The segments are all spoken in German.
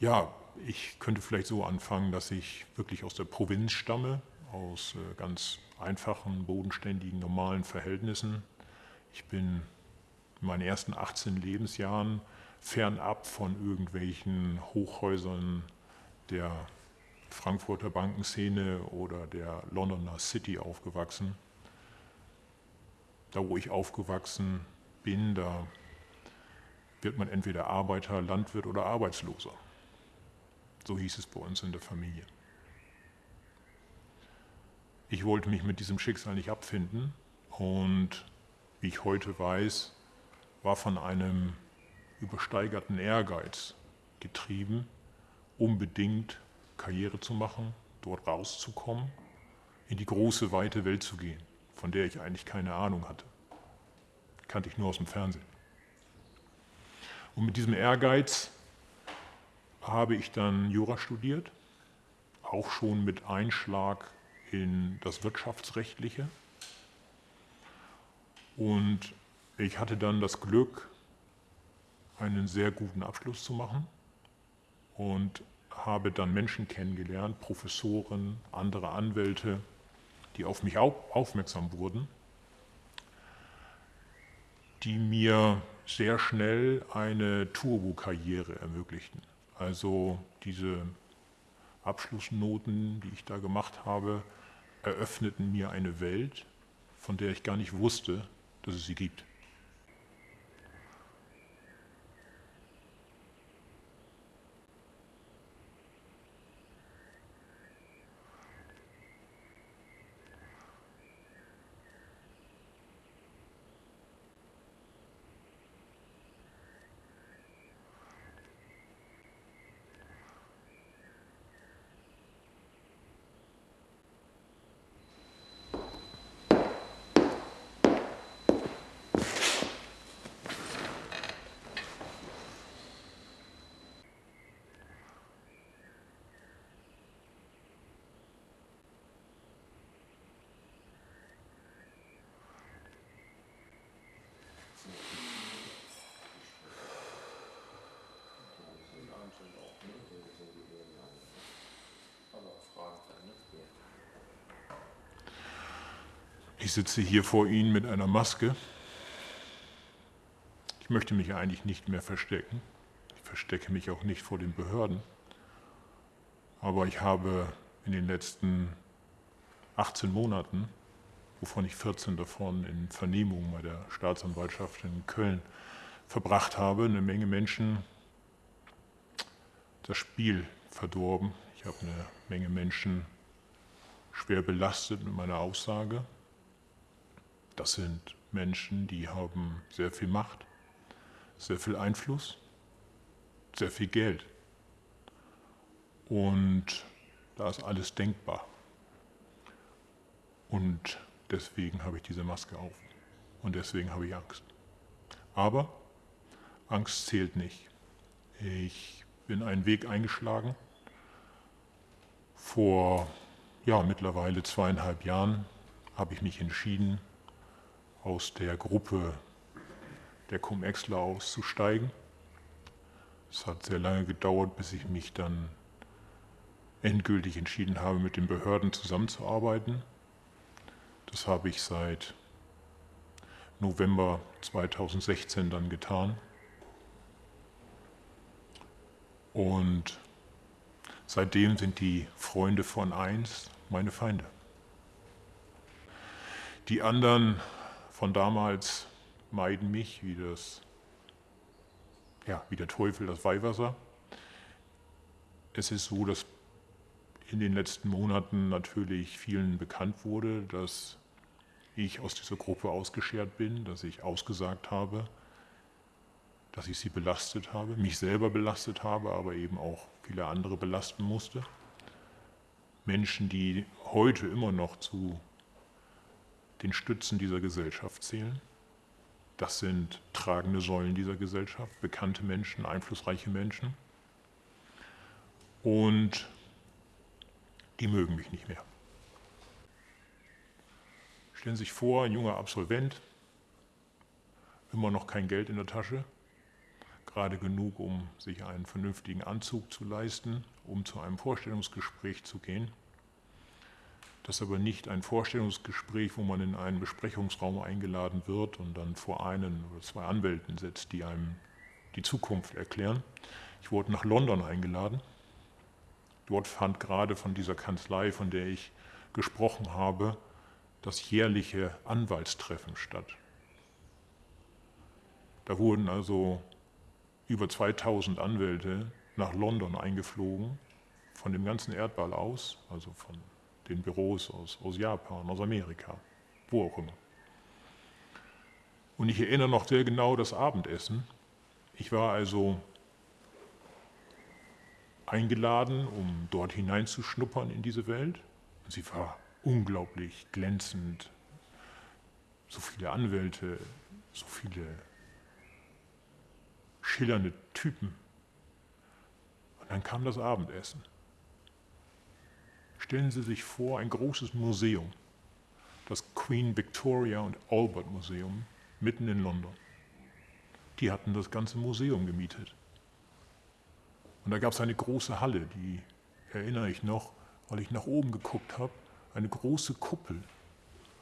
Ja, ich könnte vielleicht so anfangen, dass ich wirklich aus der Provinz stamme, aus äh, ganz einfachen, bodenständigen, normalen Verhältnissen. Ich bin in meinen ersten 18 Lebensjahren fernab von irgendwelchen Hochhäusern der Frankfurter Bankenszene oder der Londoner City aufgewachsen. Da, wo ich aufgewachsen bin, da wird man entweder Arbeiter, Landwirt oder Arbeitsloser. So hieß es bei uns in der Familie. Ich wollte mich mit diesem Schicksal nicht abfinden und wie ich heute weiß, war von einem übersteigerten Ehrgeiz getrieben, unbedingt Karriere zu machen, dort rauszukommen, in die große, weite Welt zu gehen, von der ich eigentlich keine Ahnung hatte. Kannte ich nur aus dem Fernsehen. Und mit diesem Ehrgeiz habe ich dann Jura studiert, auch schon mit Einschlag in das Wirtschaftsrechtliche. Und ich hatte dann das Glück, einen sehr guten Abschluss zu machen und habe dann Menschen kennengelernt, Professoren, andere Anwälte, die auf mich aufmerksam wurden, die mir sehr schnell eine Turbo-Karriere ermöglichten. Also diese Abschlussnoten, die ich da gemacht habe, eröffneten mir eine Welt, von der ich gar nicht wusste, dass es sie gibt. Ich sitze hier vor Ihnen mit einer Maske. Ich möchte mich eigentlich nicht mehr verstecken. Ich verstecke mich auch nicht vor den Behörden. Aber ich habe in den letzten 18 Monaten, wovon ich 14 davon in Vernehmungen bei der Staatsanwaltschaft in Köln verbracht habe, eine Menge Menschen das Spiel verdorben. Ich habe eine Menge Menschen schwer belastet mit meiner Aussage. Das sind Menschen, die haben sehr viel Macht, sehr viel Einfluss, sehr viel Geld. Und da ist alles denkbar. Und deswegen habe ich diese Maske auf. Und deswegen habe ich Angst. Aber Angst zählt nicht. Ich bin einen Weg eingeschlagen. Vor ja, mittlerweile zweieinhalb Jahren habe ich mich entschieden, aus der Gruppe der Cum-Exler auszusteigen. Es hat sehr lange gedauert, bis ich mich dann endgültig entschieden habe, mit den Behörden zusammenzuarbeiten. Das habe ich seit November 2016 dann getan. Und seitdem sind die Freunde von eins meine Feinde. Die anderen von damals meiden mich wie, das, ja, wie der Teufel das Weihwasser. Es ist so, dass in den letzten Monaten natürlich vielen bekannt wurde, dass ich aus dieser Gruppe ausgeschert bin, dass ich ausgesagt habe, dass ich sie belastet habe, mich selber belastet habe, aber eben auch viele andere belasten musste. Menschen, die heute immer noch zu den Stützen dieser Gesellschaft zählen. Das sind tragende Säulen dieser Gesellschaft, bekannte Menschen, einflussreiche Menschen. Und die mögen mich nicht mehr. Stellen Sie sich vor, ein junger Absolvent, immer noch kein Geld in der Tasche, gerade genug, um sich einen vernünftigen Anzug zu leisten, um zu einem Vorstellungsgespräch zu gehen. Das ist aber nicht ein Vorstellungsgespräch, wo man in einen Besprechungsraum eingeladen wird und dann vor einen oder zwei Anwälten sitzt, die einem die Zukunft erklären. Ich wurde nach London eingeladen. Dort fand gerade von dieser Kanzlei, von der ich gesprochen habe, das jährliche Anwaltstreffen statt. Da wurden also über 2000 Anwälte nach London eingeflogen, von dem ganzen Erdball aus, also von den Büros aus, aus Japan, aus Amerika, wo auch immer. Und ich erinnere noch sehr genau das Abendessen. Ich war also eingeladen, um dort hineinzuschnuppern in diese Welt. Und sie war unglaublich glänzend. So viele Anwälte, so viele schillernde Typen. Und dann kam das Abendessen. Stellen Sie sich vor, ein großes Museum, das Queen Victoria und Albert Museum mitten in London. Die hatten das ganze Museum gemietet. Und da gab es eine große Halle, die erinnere ich noch, weil ich nach oben geguckt habe, eine große Kuppel,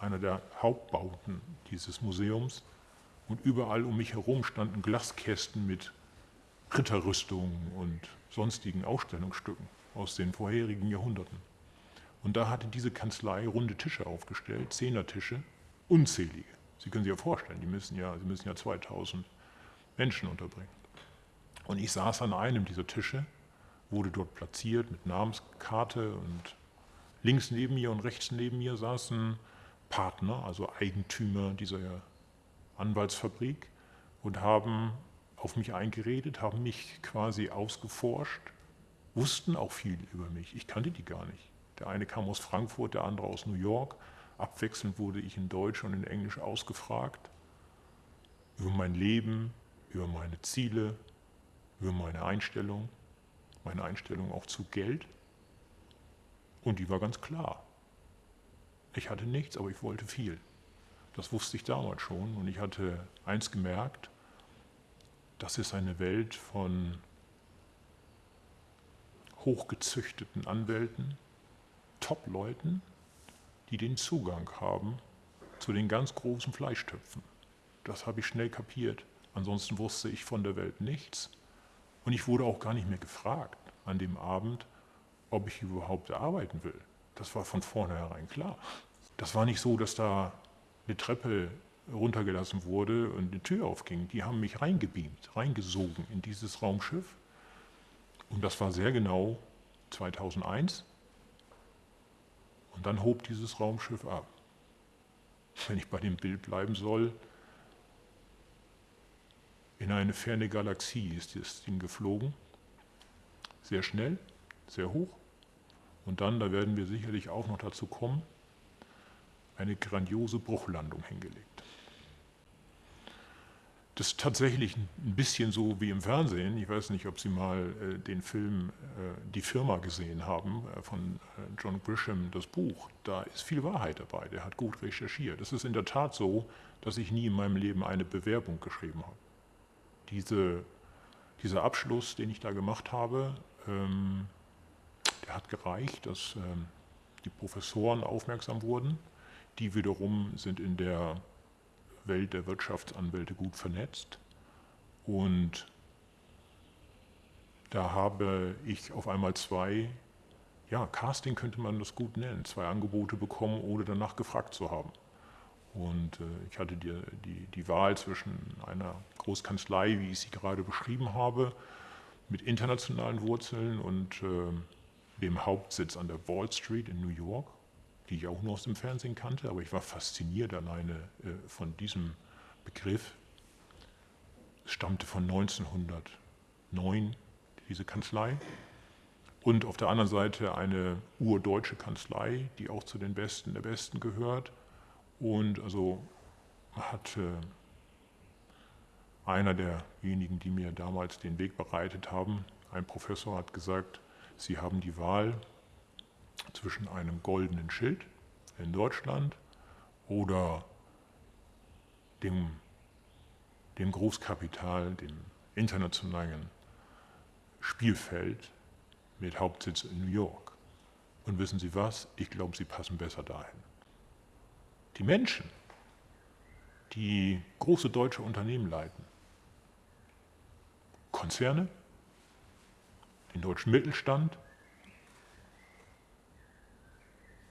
einer der Hauptbauten dieses Museums. Und überall um mich herum standen Glaskästen mit Ritterrüstungen und sonstigen Ausstellungsstücken aus den vorherigen Jahrhunderten. Und da hatte diese Kanzlei runde Tische aufgestellt, Zehnertische, unzählige. Sie können sich ja vorstellen, die müssen ja, sie müssen ja 2000 Menschen unterbringen. Und ich saß an einem dieser Tische, wurde dort platziert mit Namenskarte und links neben mir und rechts neben mir saßen Partner, also Eigentümer dieser Anwaltsfabrik und haben auf mich eingeredet, haben mich quasi ausgeforscht, wussten auch viel über mich. Ich kannte die gar nicht. Der eine kam aus Frankfurt, der andere aus New York. Abwechselnd wurde ich in Deutsch und in Englisch ausgefragt über mein Leben, über meine Ziele, über meine Einstellung, meine Einstellung auch zu Geld. Und die war ganz klar. Ich hatte nichts, aber ich wollte viel. Das wusste ich damals schon und ich hatte eins gemerkt, das ist eine Welt von hochgezüchteten Anwälten, Top-Leuten, die den Zugang haben zu den ganz großen Fleischtöpfen. Das habe ich schnell kapiert. Ansonsten wusste ich von der Welt nichts. Und ich wurde auch gar nicht mehr gefragt an dem Abend, ob ich überhaupt arbeiten will. Das war von vornherein klar. Das war nicht so, dass da eine Treppe runtergelassen wurde und eine Tür aufging. Die haben mich reingebeamt, reingesogen in dieses Raumschiff. Und das war sehr genau 2001. Und dann hob dieses Raumschiff ab. Wenn ich bei dem Bild bleiben soll, in eine ferne Galaxie ist das Ding geflogen. Sehr schnell, sehr hoch. Und dann, da werden wir sicherlich auch noch dazu kommen, eine grandiose Bruchlandung hingelegt. Das ist tatsächlich ein bisschen so wie im Fernsehen. Ich weiß nicht, ob Sie mal äh, den Film äh, Die Firma gesehen haben äh, von äh, John Grisham, das Buch. Da ist viel Wahrheit dabei. Der hat gut recherchiert. Es ist in der Tat so, dass ich nie in meinem Leben eine Bewerbung geschrieben habe. Diese, dieser Abschluss, den ich da gemacht habe, ähm, der hat gereicht, dass ähm, die Professoren aufmerksam wurden die wiederum sind in der Welt der Wirtschaftsanwälte gut vernetzt. Und da habe ich auf einmal zwei, ja, Casting könnte man das gut nennen, zwei Angebote bekommen, ohne danach gefragt zu haben. Und äh, ich hatte die, die, die Wahl zwischen einer Großkanzlei, wie ich sie gerade beschrieben habe, mit internationalen Wurzeln und äh, dem Hauptsitz an der Wall Street in New York die ich auch nur aus dem Fernsehen kannte, aber ich war fasziniert alleine äh, von diesem Begriff. Es stammte von 1909, diese Kanzlei. Und auf der anderen Seite eine urdeutsche Kanzlei, die auch zu den Besten der Besten gehört. Und also hat einer derjenigen, die mir damals den Weg bereitet haben, ein Professor hat gesagt, Sie haben die Wahl zwischen einem goldenen Schild in Deutschland oder dem, dem Großkapital, dem internationalen Spielfeld mit Hauptsitz in New York. Und wissen Sie was? Ich glaube, Sie passen besser dahin. Die Menschen, die große deutsche Unternehmen leiten, Konzerne, den deutschen Mittelstand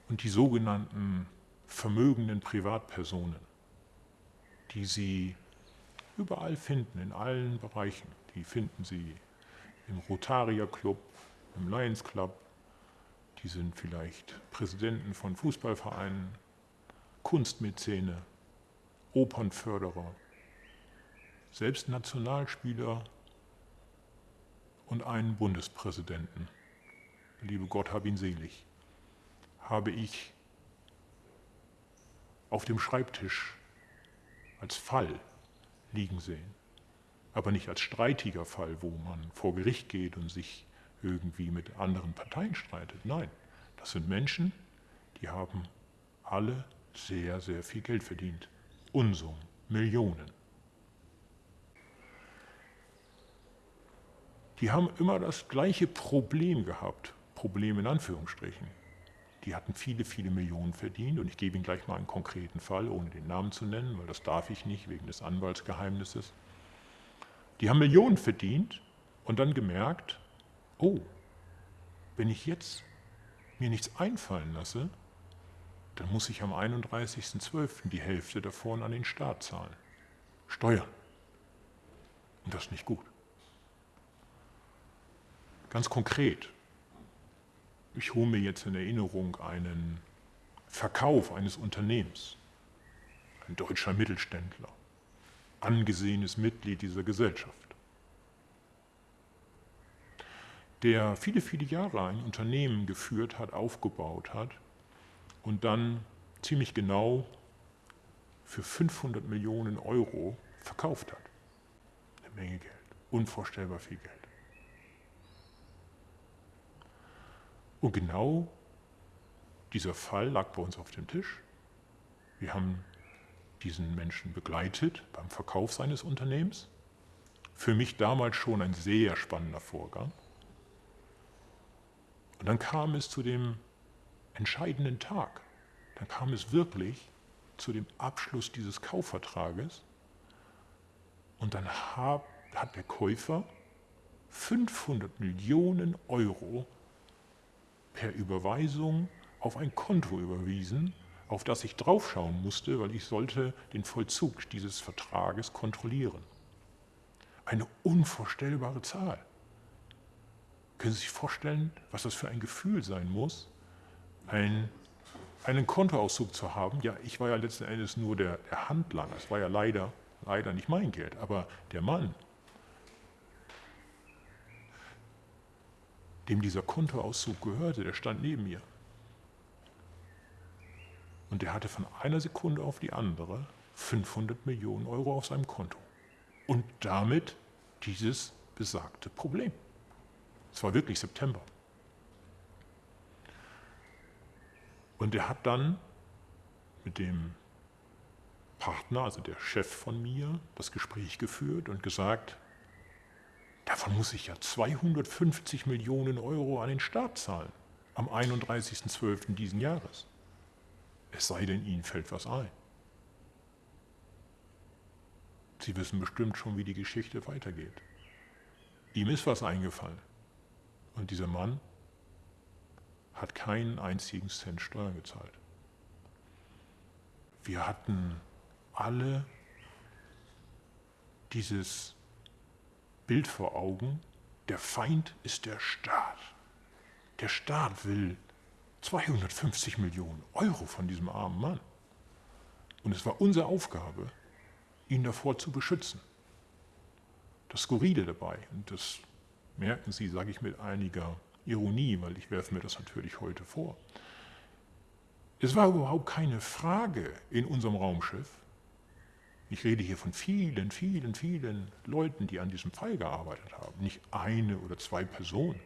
und die sogenannten vermögenden Privatpersonen, die Sie überall finden, in allen Bereichen. Die finden Sie im Rotarier Club, im Lions Club, die sind vielleicht Präsidenten von Fußballvereinen, Kunstmäzene, Opernförderer, selbst Nationalspieler und einen Bundespräsidenten, liebe Gott hab ihn selig, habe ich auf dem Schreibtisch als Fall liegen sehen. Aber nicht als streitiger Fall, wo man vor Gericht geht und sich irgendwie mit anderen Parteien streitet. Nein, das sind Menschen, die haben alle sehr, sehr viel Geld verdient. Unsummen, Millionen. Die haben immer das gleiche Problem gehabt, Problem in Anführungsstrichen. Die hatten viele, viele Millionen verdient und ich gebe Ihnen gleich mal einen konkreten Fall, ohne den Namen zu nennen, weil das darf ich nicht wegen des Anwaltsgeheimnisses. Die haben Millionen verdient und dann gemerkt, oh, wenn ich jetzt mir nichts einfallen lasse, dann muss ich am 31.12. die Hälfte davon an den Staat zahlen. Steuern. Und das ist nicht gut. Ganz konkret, ich hole mir jetzt in Erinnerung einen Verkauf eines Unternehmens, ein deutscher Mittelständler, angesehenes Mitglied dieser Gesellschaft, der viele, viele Jahre ein Unternehmen geführt hat, aufgebaut hat und dann ziemlich genau für 500 Millionen Euro verkauft hat. Eine Menge Geld, unvorstellbar viel Geld. Und genau dieser Fall lag bei uns auf dem Tisch. Wir haben diesen Menschen begleitet beim Verkauf seines Unternehmens. Für mich damals schon ein sehr spannender Vorgang. Und dann kam es zu dem entscheidenden Tag. Dann kam es wirklich zu dem Abschluss dieses Kaufvertrages. Und dann hat der Käufer 500 Millionen Euro per Überweisung auf ein Konto überwiesen, auf das ich draufschauen musste, weil ich sollte den Vollzug dieses Vertrages kontrollieren. Eine unvorstellbare Zahl. Können Sie sich vorstellen, was das für ein Gefühl sein muss, ein, einen Kontoauszug zu haben? Ja, ich war ja letzten Endes nur der, der Handlanger. Es war ja leider, leider nicht mein Geld, aber der Mann, dem dieser Kontoauszug gehörte, der stand neben mir. Und der hatte von einer Sekunde auf die andere 500 Millionen Euro auf seinem Konto. Und damit dieses besagte Problem. Es war wirklich September. Und er hat dann mit dem Partner, also der Chef von mir, das Gespräch geführt und gesagt, Davon muss ich ja 250 Millionen Euro an den Staat zahlen am 31.12. diesen Jahres. Es sei denn, Ihnen fällt was ein. Sie wissen bestimmt schon, wie die Geschichte weitergeht. Ihm ist was eingefallen. Und dieser Mann hat keinen einzigen Cent Steuern gezahlt. Wir hatten alle dieses Bild vor Augen, der Feind ist der Staat. Der Staat will 250 Millionen Euro von diesem armen Mann. Und es war unsere Aufgabe, ihn davor zu beschützen. Das Skurrile dabei, und das merken Sie, sage ich mit einiger Ironie, weil ich werfe mir das natürlich heute vor. Es war überhaupt keine Frage in unserem Raumschiff, ich rede hier von vielen, vielen, vielen Leuten, die an diesem Fall gearbeitet haben. Nicht eine oder zwei Personen.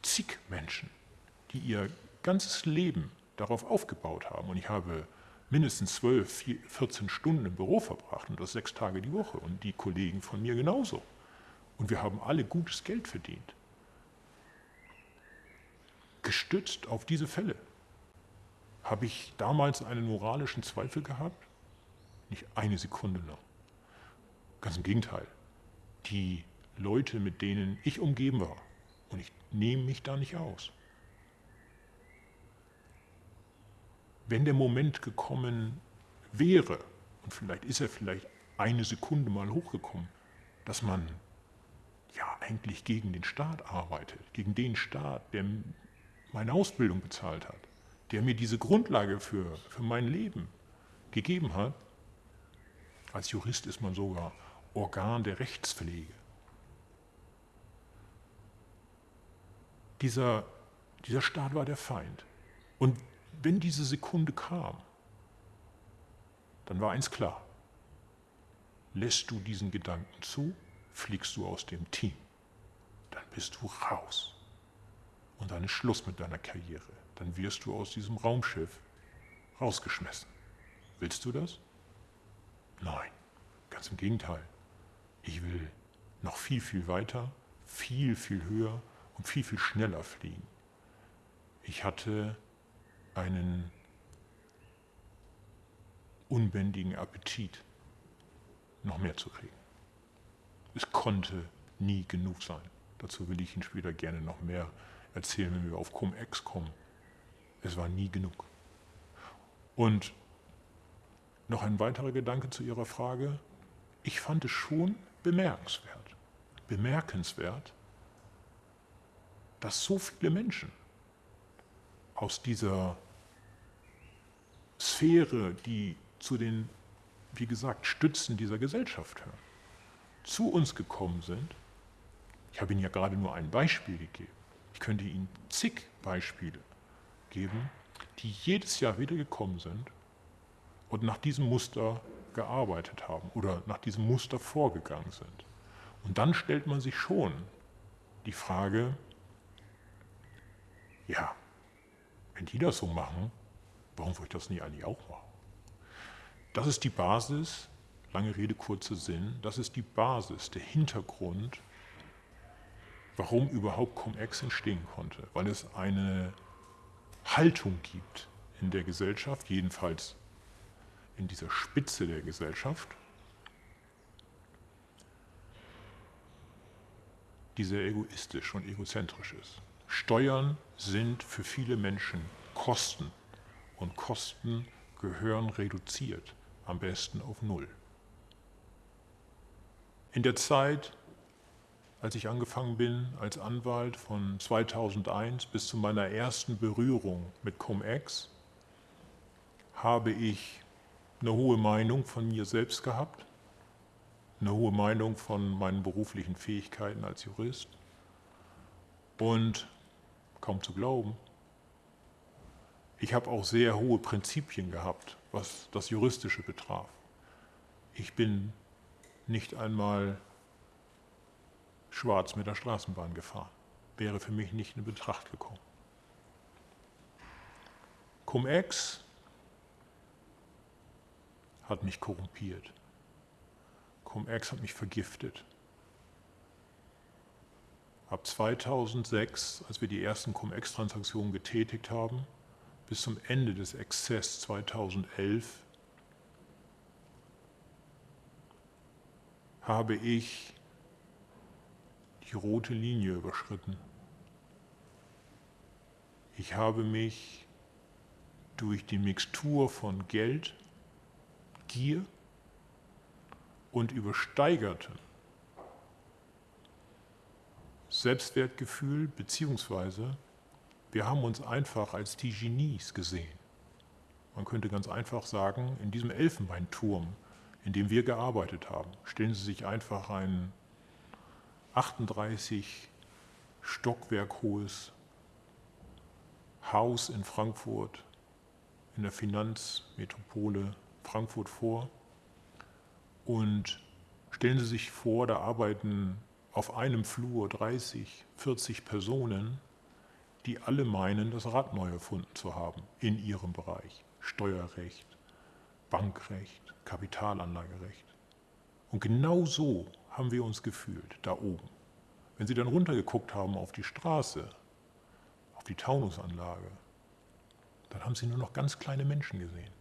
Zig Menschen, die ihr ganzes Leben darauf aufgebaut haben. Und ich habe mindestens 12, 14 Stunden im Büro verbracht und das sechs Tage die Woche. Und die Kollegen von mir genauso. Und wir haben alle gutes Geld verdient. Gestützt auf diese Fälle. Habe ich damals einen moralischen Zweifel gehabt? Nicht eine Sekunde lang. Ganz im Gegenteil. Die Leute, mit denen ich umgeben war, und ich nehme mich da nicht aus. Wenn der Moment gekommen wäre, und vielleicht ist er vielleicht eine Sekunde mal hochgekommen, dass man ja eigentlich gegen den Staat arbeitet, gegen den Staat, der meine Ausbildung bezahlt hat, der mir diese Grundlage für, für mein Leben gegeben hat. Als Jurist ist man sogar Organ der Rechtspflege. Dieser, dieser Staat war der Feind. Und wenn diese Sekunde kam, dann war eins klar. Lässt du diesen Gedanken zu, fliegst du aus dem Team. Dann bist du raus. Und dann ist Schluss mit deiner Karriere. Dann wirst du aus diesem Raumschiff rausgeschmissen. Willst du das? Nein, ganz im Gegenteil. Ich will noch viel, viel weiter, viel, viel höher und viel, viel schneller fliegen. Ich hatte einen unbändigen Appetit, noch mehr zu kriegen. Es konnte nie genug sein. Dazu will ich Ihnen später gerne noch mehr erzählen, wenn wir auf Cum-Ex kommen. Es war nie genug. Und noch ein weiterer Gedanke zu Ihrer Frage. Ich fand es schon bemerkenswert, bemerkenswert, dass so viele Menschen aus dieser Sphäre, die zu den, wie gesagt, Stützen dieser Gesellschaft hören, zu uns gekommen sind. Ich habe Ihnen ja gerade nur ein Beispiel gegeben. Ich könnte Ihnen zig Beispiele geben, die jedes Jahr wieder gekommen sind und nach diesem Muster gearbeitet haben oder nach diesem Muster vorgegangen sind. Und dann stellt man sich schon die Frage, ja, wenn die das so machen, warum soll ich das nicht eigentlich auch machen? Das ist die Basis, lange Rede, kurzer Sinn, das ist die Basis, der Hintergrund, warum überhaupt Cum-Ex entstehen konnte. Weil es eine Haltung gibt in der Gesellschaft, jedenfalls in dieser Spitze der Gesellschaft, die sehr egoistisch und egozentrisch ist. Steuern sind für viele Menschen Kosten und Kosten gehören reduziert, am besten auf Null. In der Zeit, als ich angefangen bin als Anwalt von 2001 bis zu meiner ersten Berührung mit Cum-Ex, habe ich eine hohe Meinung von mir selbst gehabt, eine hohe Meinung von meinen beruflichen Fähigkeiten als Jurist und kaum zu glauben, ich habe auch sehr hohe Prinzipien gehabt, was das Juristische betraf. Ich bin nicht einmal schwarz mit der Straßenbahn gefahren. Wäre für mich nicht in Betracht gekommen. Cum-Ex hat mich korrumpiert. Cum-Ex hat mich vergiftet. Ab 2006, als wir die ersten Cum-Ex-Transaktionen getätigt haben, bis zum Ende des Exzess 2011, habe ich die rote Linie überschritten. Ich habe mich durch die Mixtur von Geld, Gier und übersteigertem Selbstwertgefühl beziehungsweise wir haben uns einfach als die Genies gesehen. Man könnte ganz einfach sagen, in diesem Elfenbeinturm, in dem wir gearbeitet haben, stellen Sie sich einfach ein 38 Stockwerk hohes Haus in Frankfurt, in der Finanzmetropole Frankfurt vor und stellen Sie sich vor, da arbeiten auf einem Flur 30, 40 Personen die alle meinen, das Rad neu erfunden zu haben in ihrem Bereich. Steuerrecht, Bankrecht, Kapitalanlagerecht. Und genau so haben wir uns gefühlt, da oben. Wenn Sie dann runtergeguckt haben auf die Straße, auf die Taunusanlage, dann haben Sie nur noch ganz kleine Menschen gesehen.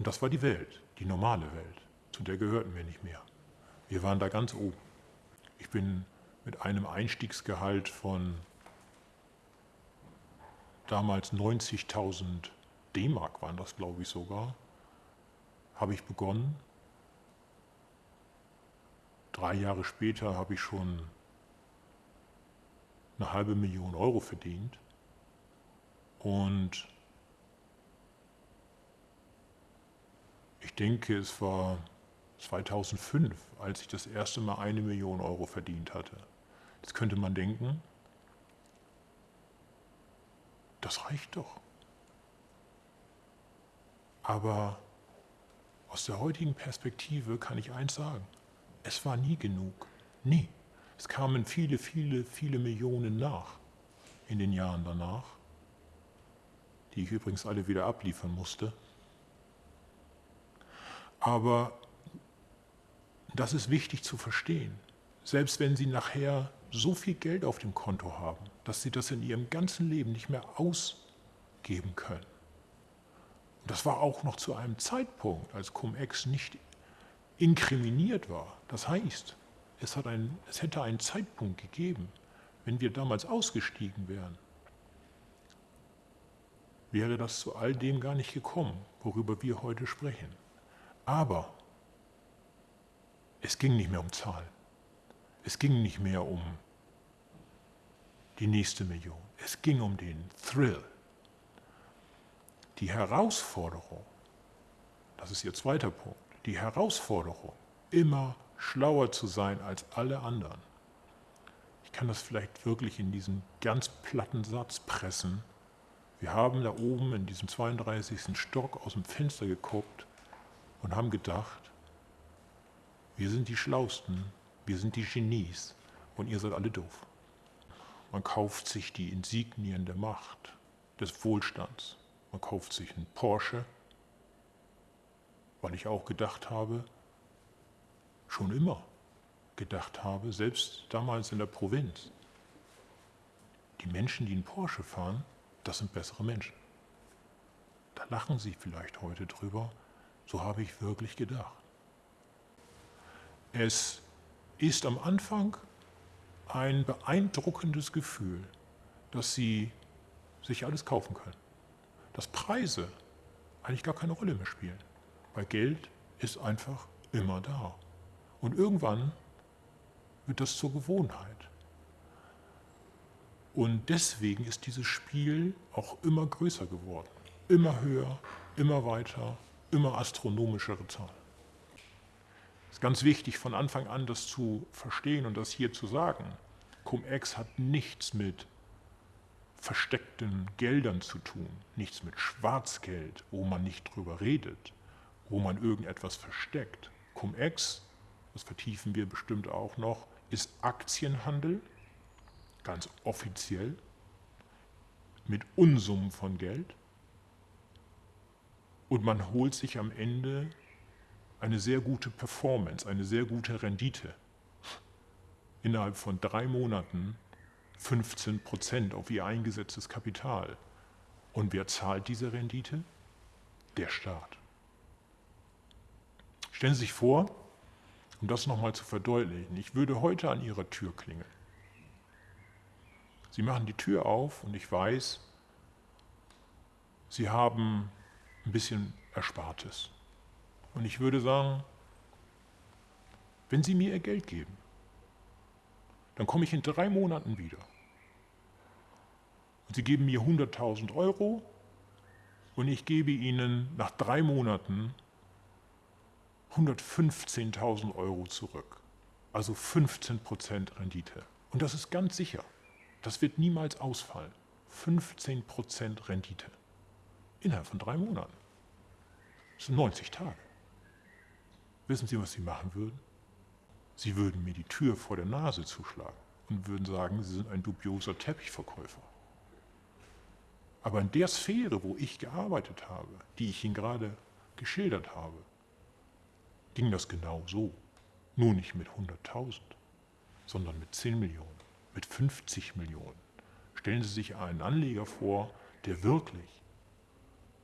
Und das war die Welt, die normale Welt. Zu der gehörten wir nicht mehr. Wir waren da ganz oben. Ich bin mit einem Einstiegsgehalt von damals 90.000 D-Mark waren das, glaube ich sogar, habe ich begonnen. Drei Jahre später habe ich schon eine halbe Million Euro verdient. Und ich denke, es war 2005, als ich das erste Mal eine Million Euro verdient hatte. Jetzt könnte man denken, das reicht doch. Aber aus der heutigen Perspektive kann ich eins sagen, es war nie genug. Nie. Es kamen viele, viele, viele Millionen nach in den Jahren danach, die ich übrigens alle wieder abliefern musste. Aber das ist wichtig zu verstehen. Selbst wenn Sie nachher so viel Geld auf dem Konto haben, dass Sie das in Ihrem ganzen Leben nicht mehr ausgeben können. Und das war auch noch zu einem Zeitpunkt, als Cum-Ex nicht inkriminiert war. Das heißt, es, hat ein, es hätte einen Zeitpunkt gegeben, wenn wir damals ausgestiegen wären, wäre das zu all dem gar nicht gekommen, worüber wir heute sprechen. Aber es ging nicht mehr um Zahlen. Es ging nicht mehr um die nächste Million. Es ging um den Thrill. Die Herausforderung, das ist Ihr zweiter Punkt, die Herausforderung, immer schlauer zu sein als alle anderen. Ich kann das vielleicht wirklich in diesen ganz platten Satz pressen. Wir haben da oben in diesem 32. Stock aus dem Fenster geguckt und haben gedacht, wir sind die Schlausten, wir sind die Genies und ihr seid alle doof. Man kauft sich die Insignien der Macht, des Wohlstands. Man kauft sich einen Porsche, weil ich auch gedacht habe, schon immer gedacht habe, selbst damals in der Provinz, die Menschen, die einen Porsche fahren, das sind bessere Menschen. Da lachen sie vielleicht heute drüber, so habe ich wirklich gedacht. Es ist am Anfang ein beeindruckendes Gefühl, dass sie sich alles kaufen können. Dass Preise eigentlich gar keine Rolle mehr spielen, weil Geld ist einfach immer da. Und irgendwann wird das zur Gewohnheit. Und deswegen ist dieses Spiel auch immer größer geworden. Immer höher, immer weiter, immer astronomischere Zahlen. Es ist ganz wichtig, von Anfang an das zu verstehen und das hier zu sagen. Cum-Ex hat nichts mit versteckten Geldern zu tun, nichts mit Schwarzgeld, wo man nicht drüber redet, wo man irgendetwas versteckt. Cum-Ex, das vertiefen wir bestimmt auch noch, ist Aktienhandel, ganz offiziell, mit Unsummen von Geld. Und man holt sich am Ende eine sehr gute Performance, eine sehr gute Rendite. Innerhalb von drei Monaten 15 Prozent auf ihr eingesetztes Kapital. Und wer zahlt diese Rendite? Der Staat. Stellen Sie sich vor, um das nochmal zu verdeutlichen, ich würde heute an Ihrer Tür klingeln. Sie machen die Tür auf und ich weiß, Sie haben ein bisschen Erspartes. Und ich würde sagen, wenn Sie mir Ihr Geld geben, dann komme ich in drei Monaten wieder. Und Sie geben mir 100.000 Euro und ich gebe Ihnen nach drei Monaten 115.000 Euro zurück. Also 15% Rendite. Und das ist ganz sicher. Das wird niemals ausfallen. 15% Rendite. Innerhalb von drei Monaten. Das sind 90 Tage. Wissen Sie, was Sie machen würden? Sie würden mir die Tür vor der Nase zuschlagen und würden sagen, Sie sind ein dubioser Teppichverkäufer. Aber in der Sphäre, wo ich gearbeitet habe, die ich Ihnen gerade geschildert habe, ging das genau so. Nur nicht mit 100.000, sondern mit 10 Millionen, mit 50 Millionen. Stellen Sie sich einen Anleger vor, der wirklich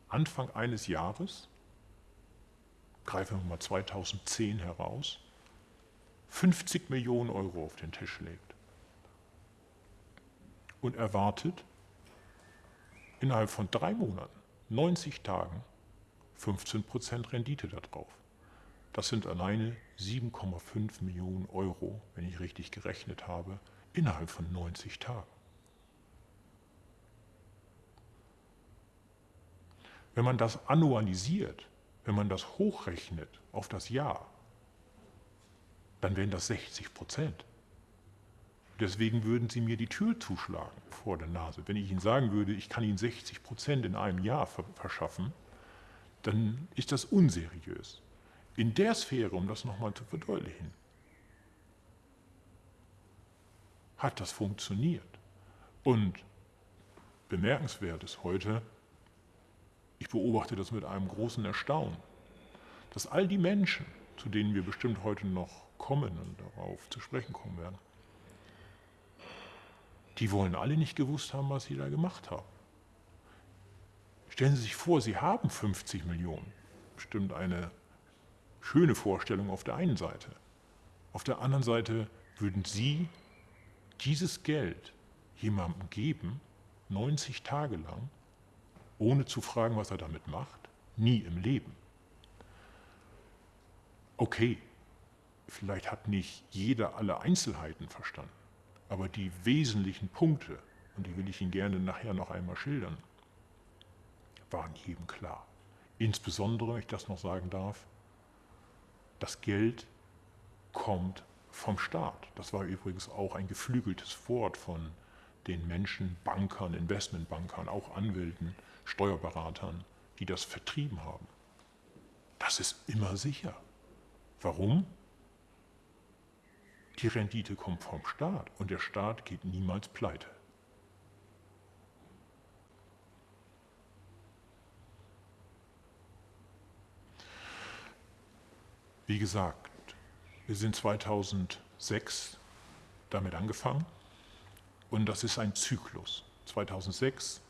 Anfang eines Jahres, greifen wir mal 2010 heraus, 50 Millionen Euro auf den Tisch legt und erwartet innerhalb von drei Monaten, 90 Tagen, 15% Rendite darauf. Das sind alleine 7,5 Millionen Euro, wenn ich richtig gerechnet habe, innerhalb von 90 Tagen. Wenn man das annualisiert, wenn man das hochrechnet auf das Jahr, dann wären das 60 Prozent. Deswegen würden Sie mir die Tür zuschlagen vor der Nase. Wenn ich Ihnen sagen würde, ich kann Ihnen 60 Prozent in einem Jahr verschaffen, dann ist das unseriös. In der Sphäre, um das nochmal zu verdeutlichen, hat das funktioniert. Und bemerkenswert ist heute, ich beobachte das mit einem großen Erstaunen, dass all die Menschen, zu denen wir bestimmt heute noch kommen und darauf zu sprechen kommen werden, die wollen alle nicht gewusst haben, was sie da gemacht haben. Stellen Sie sich vor, Sie haben 50 Millionen. Bestimmt eine schöne Vorstellung auf der einen Seite. Auf der anderen Seite würden Sie dieses Geld jemandem geben, 90 Tage lang, ohne zu fragen, was er damit macht? Nie im Leben. Okay, vielleicht hat nicht jeder alle Einzelheiten verstanden, aber die wesentlichen Punkte, und die will ich Ihnen gerne nachher noch einmal schildern, waren jedem klar. Insbesondere, wenn ich das noch sagen darf, das Geld kommt vom Staat. Das war übrigens auch ein geflügeltes Wort von den Menschen, Bankern, Investmentbankern, auch Anwälten, Steuerberatern, die das vertrieben haben. Das ist immer sicher. Warum? Die Rendite kommt vom Staat und der Staat geht niemals pleite. Wie gesagt, wir sind 2006 damit angefangen und das ist ein Zyklus. 2006,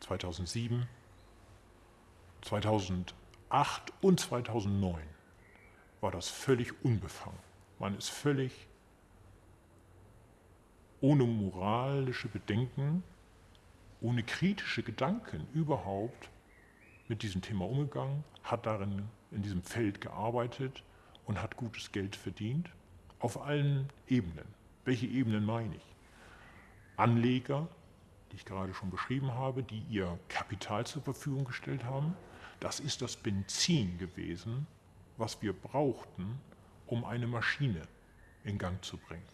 2007, 2008 und 2009 war das völlig unbefangen. Man ist völlig ohne moralische Bedenken, ohne kritische Gedanken überhaupt mit diesem Thema umgegangen, hat darin in diesem Feld gearbeitet und hat gutes Geld verdient, auf allen Ebenen. Welche Ebenen meine ich? Anleger, die ich gerade schon beschrieben habe, die ihr Kapital zur Verfügung gestellt haben. Das ist das Benzin gewesen, was wir brauchten, um eine Maschine in Gang zu bringen.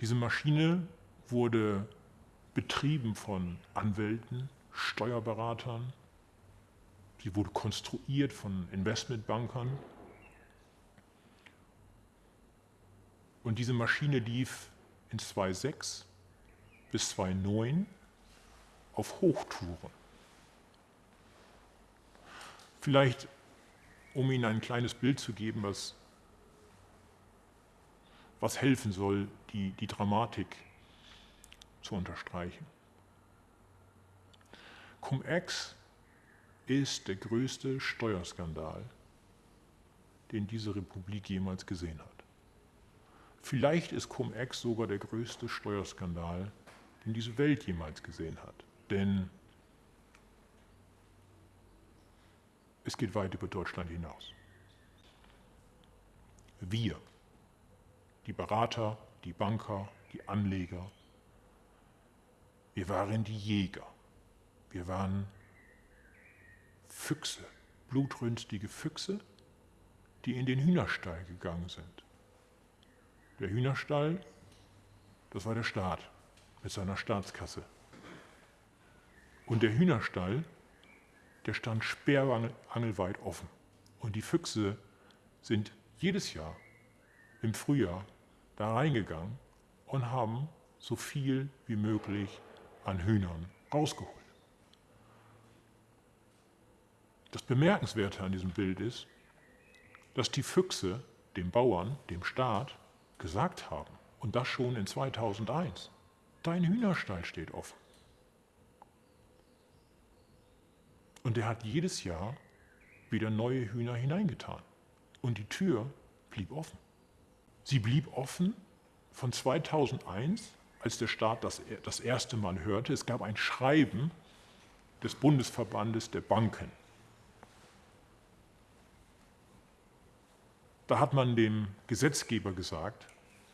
Diese Maschine wurde betrieben von Anwälten, Steuerberatern, Sie wurde konstruiert von Investmentbankern. Und diese Maschine lief in 2006 bis 2009 auf Hochtouren. Vielleicht, um Ihnen ein kleines Bild zu geben, was, was helfen soll, die, die Dramatik zu unterstreichen. Cum-Ex ist der größte Steuerskandal, den diese Republik jemals gesehen hat. Vielleicht ist Cum-Ex sogar der größte Steuerskandal, den diese Welt jemals gesehen hat. Denn es geht weit über Deutschland hinaus. Wir, die Berater, die Banker, die Anleger, wir waren die Jäger. Wir waren Füchse, blutrünstige Füchse, die in den Hühnerstall gegangen sind. Der Hühnerstall, das war der Staat mit seiner Staatskasse. Und der Hühnerstall, der stand sperrangelweit offen. Und die Füchse sind jedes Jahr im Frühjahr da reingegangen und haben so viel wie möglich an Hühnern rausgeholt. Das Bemerkenswerte an diesem Bild ist, dass die Füchse dem Bauern, dem Staat gesagt haben, und das schon in 2001, dein Hühnerstall steht offen. Und er hat jedes Jahr wieder neue Hühner hineingetan. Und die Tür blieb offen. Sie blieb offen von 2001, als der Staat das, das erste Mal hörte. Es gab ein Schreiben des Bundesverbandes der Banken. Da hat man dem Gesetzgeber gesagt,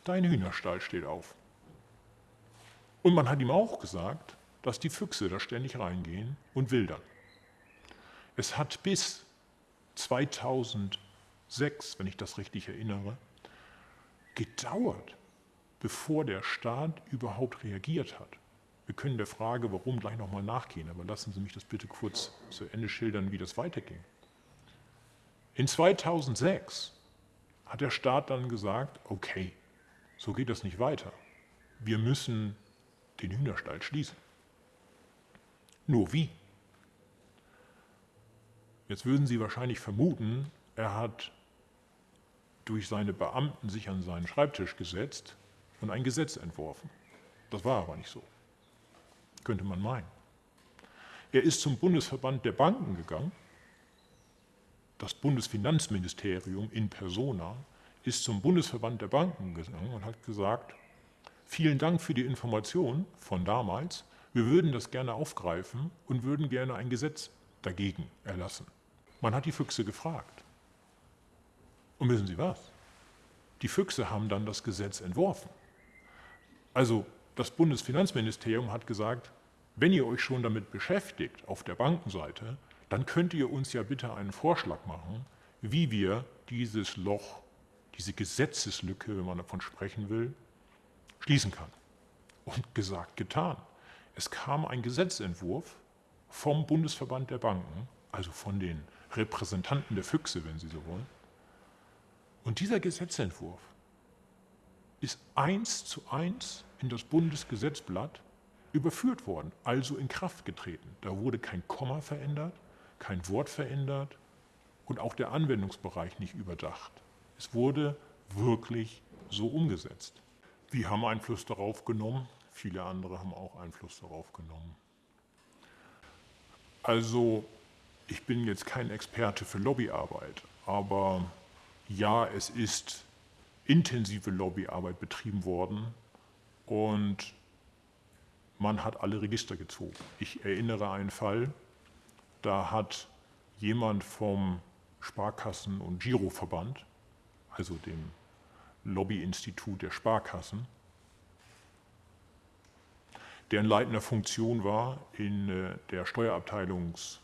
dein Hühnerstall steht auf. Und man hat ihm auch gesagt, dass die Füchse da ständig reingehen und wildern. Es hat bis 2006, wenn ich das richtig erinnere, gedauert, bevor der Staat überhaupt reagiert hat. Wir können der Frage, warum, gleich nochmal nachgehen, aber lassen Sie mich das bitte kurz zu Ende schildern, wie das weiterging. In 2006 hat der Staat dann gesagt, okay, so geht das nicht weiter. Wir müssen den Hühnerstall schließen. Nur wie? Jetzt würden Sie wahrscheinlich vermuten, er hat durch seine Beamten sich an seinen Schreibtisch gesetzt und ein Gesetz entworfen. Das war aber nicht so. Könnte man meinen. Er ist zum Bundesverband der Banken gegangen. Das Bundesfinanzministerium in persona ist zum Bundesverband der Banken gegangen und hat gesagt, vielen Dank für die Information von damals. Wir würden das gerne aufgreifen und würden gerne ein Gesetz dagegen erlassen. Man hat die Füchse gefragt. Und wissen Sie was? Die Füchse haben dann das Gesetz entworfen. Also das Bundesfinanzministerium hat gesagt, wenn ihr euch schon damit beschäftigt auf der Bankenseite, dann könnt ihr uns ja bitte einen Vorschlag machen, wie wir dieses Loch, diese Gesetzeslücke, wenn man davon sprechen will, schließen kann. Und gesagt, getan. Es kam ein Gesetzentwurf vom Bundesverband der Banken, also von den Repräsentanten der Füchse, wenn Sie so wollen. Und dieser Gesetzentwurf ist eins zu eins in das Bundesgesetzblatt überführt worden, also in Kraft getreten. Da wurde kein Komma verändert, kein Wort verändert und auch der Anwendungsbereich nicht überdacht. Es wurde wirklich so umgesetzt. Wir haben Einfluss darauf genommen, viele andere haben auch Einfluss darauf genommen. Also ich bin jetzt kein Experte für Lobbyarbeit, aber ja, es ist intensive Lobbyarbeit betrieben worden und man hat alle Register gezogen. Ich erinnere einen Fall, da hat jemand vom Sparkassen- und Giroverband, also dem Lobbyinstitut der Sparkassen, der in leitender Funktion war in äh, der Steuerabteilungs-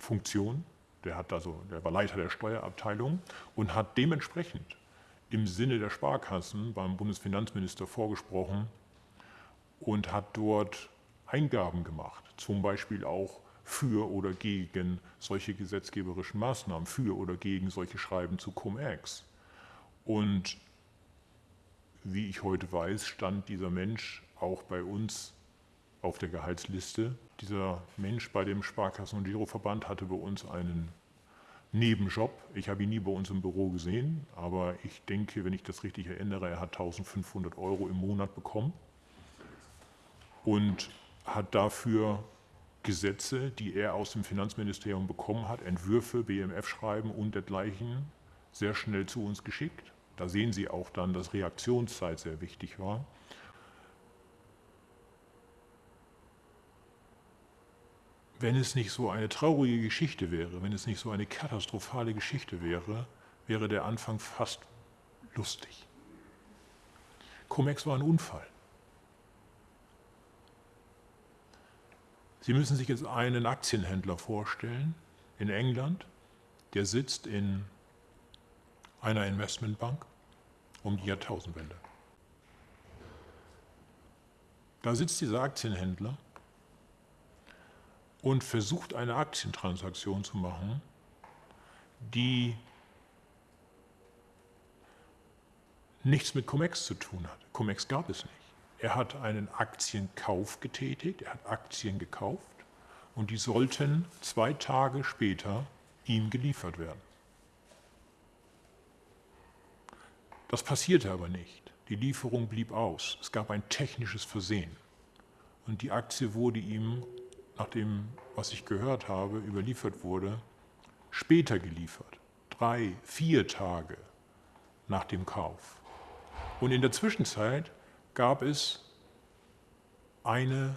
Funktion. Der, hat also, der war Leiter der Steuerabteilung und hat dementsprechend im Sinne der Sparkassen beim Bundesfinanzminister vorgesprochen und hat dort Eingaben gemacht, zum Beispiel auch für oder gegen solche gesetzgeberischen Maßnahmen, für oder gegen solche Schreiben zu Cum-Ex. Und wie ich heute weiß, stand dieser Mensch auch bei uns auf der Gehaltsliste. Dieser Mensch bei dem Sparkassen- und Giroverband hatte bei uns einen Nebenjob. Ich habe ihn nie bei uns im Büro gesehen, aber ich denke, wenn ich das richtig erinnere, er hat 1500 Euro im Monat bekommen und hat dafür Gesetze, die er aus dem Finanzministerium bekommen hat, Entwürfe, BMF-Schreiben und dergleichen, sehr schnell zu uns geschickt. Da sehen Sie auch dann, dass Reaktionszeit sehr wichtig war. wenn es nicht so eine traurige Geschichte wäre, wenn es nicht so eine katastrophale Geschichte wäre, wäre der Anfang fast lustig. Comex war ein Unfall. Sie müssen sich jetzt einen Aktienhändler vorstellen in England, der sitzt in einer Investmentbank um die Jahrtausendwende. Da sitzt dieser Aktienhändler und versucht eine Aktientransaktion zu machen, die nichts mit Comex zu tun hat. Comex gab es nicht. Er hat einen Aktienkauf getätigt, er hat Aktien gekauft und die sollten zwei Tage später ihm geliefert werden. Das passierte aber nicht. Die Lieferung blieb aus. Es gab ein technisches Versehen. Und die Aktie wurde ihm, nach dem, was ich gehört habe, überliefert wurde, später geliefert. Drei, vier Tage nach dem Kauf. Und in der Zwischenzeit gab es eine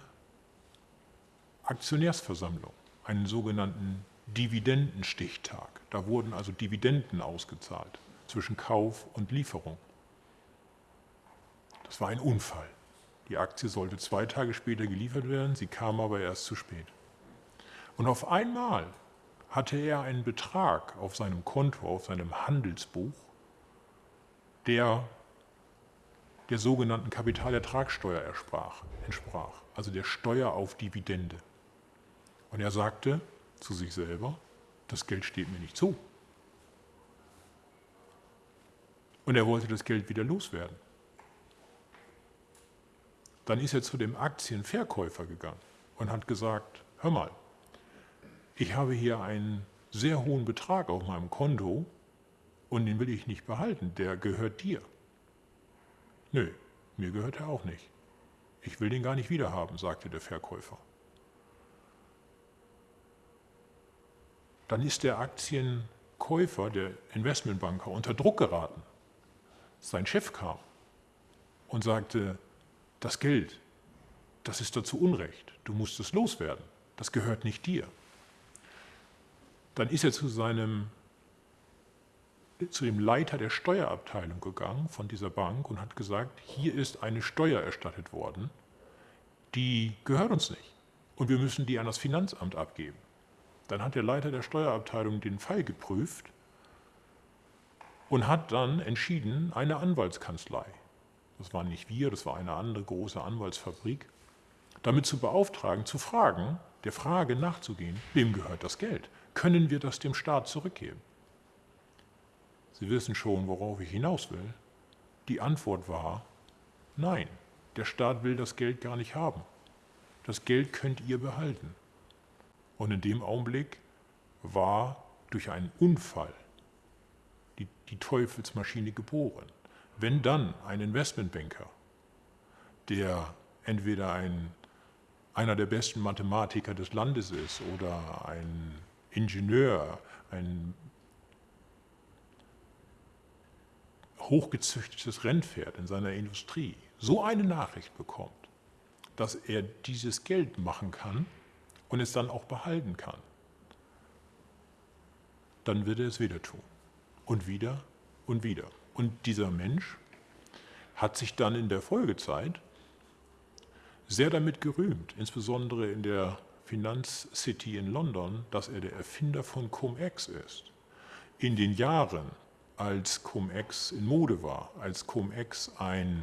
Aktionärsversammlung, einen sogenannten Dividendenstichtag. Da wurden also Dividenden ausgezahlt zwischen Kauf und Lieferung. Das war ein Unfall. Die Aktie sollte zwei Tage später geliefert werden, sie kam aber erst zu spät. Und auf einmal hatte er einen Betrag auf seinem Konto, auf seinem Handelsbuch, der der sogenannten Kapitalertragssteuer entsprach, also der Steuer auf Dividende. Und er sagte zu sich selber, das Geld steht mir nicht zu. Und er wollte das Geld wieder loswerden. Dann ist er zu dem Aktienverkäufer gegangen und hat gesagt, hör mal, ich habe hier einen sehr hohen Betrag auf meinem Konto und den will ich nicht behalten, der gehört dir. Nö, mir gehört er auch nicht. Ich will den gar nicht wiederhaben, sagte der Verkäufer. Dann ist der Aktienkäufer, der Investmentbanker, unter Druck geraten. Sein Chef kam und sagte, das Geld, das ist dazu Unrecht, du musst es loswerden, das gehört nicht dir. Dann ist er zu seinem zu dem Leiter der Steuerabteilung gegangen von dieser Bank und hat gesagt, hier ist eine Steuer erstattet worden, die gehört uns nicht und wir müssen die an das Finanzamt abgeben. Dann hat der Leiter der Steuerabteilung den Fall geprüft und hat dann entschieden, eine Anwaltskanzlei das waren nicht wir, das war eine andere große Anwaltsfabrik, damit zu beauftragen, zu fragen, der Frage nachzugehen, wem gehört das Geld? Können wir das dem Staat zurückgeben? Sie wissen schon, worauf ich hinaus will. Die Antwort war, nein, der Staat will das Geld gar nicht haben. Das Geld könnt ihr behalten. Und in dem Augenblick war durch einen Unfall die, die Teufelsmaschine geboren. Wenn dann ein Investmentbanker, der entweder ein, einer der besten Mathematiker des Landes ist oder ein Ingenieur, ein hochgezüchtetes Rennpferd in seiner Industrie, so eine Nachricht bekommt, dass er dieses Geld machen kann und es dann auch behalten kann, dann wird er es wieder tun. Und wieder und wieder. Und dieser Mensch hat sich dann in der Folgezeit sehr damit gerühmt, insbesondere in der Finanzcity in London, dass er der Erfinder von Cum-Ex ist. In den Jahren, als Cum-Ex in Mode war, als Cum-Ex ein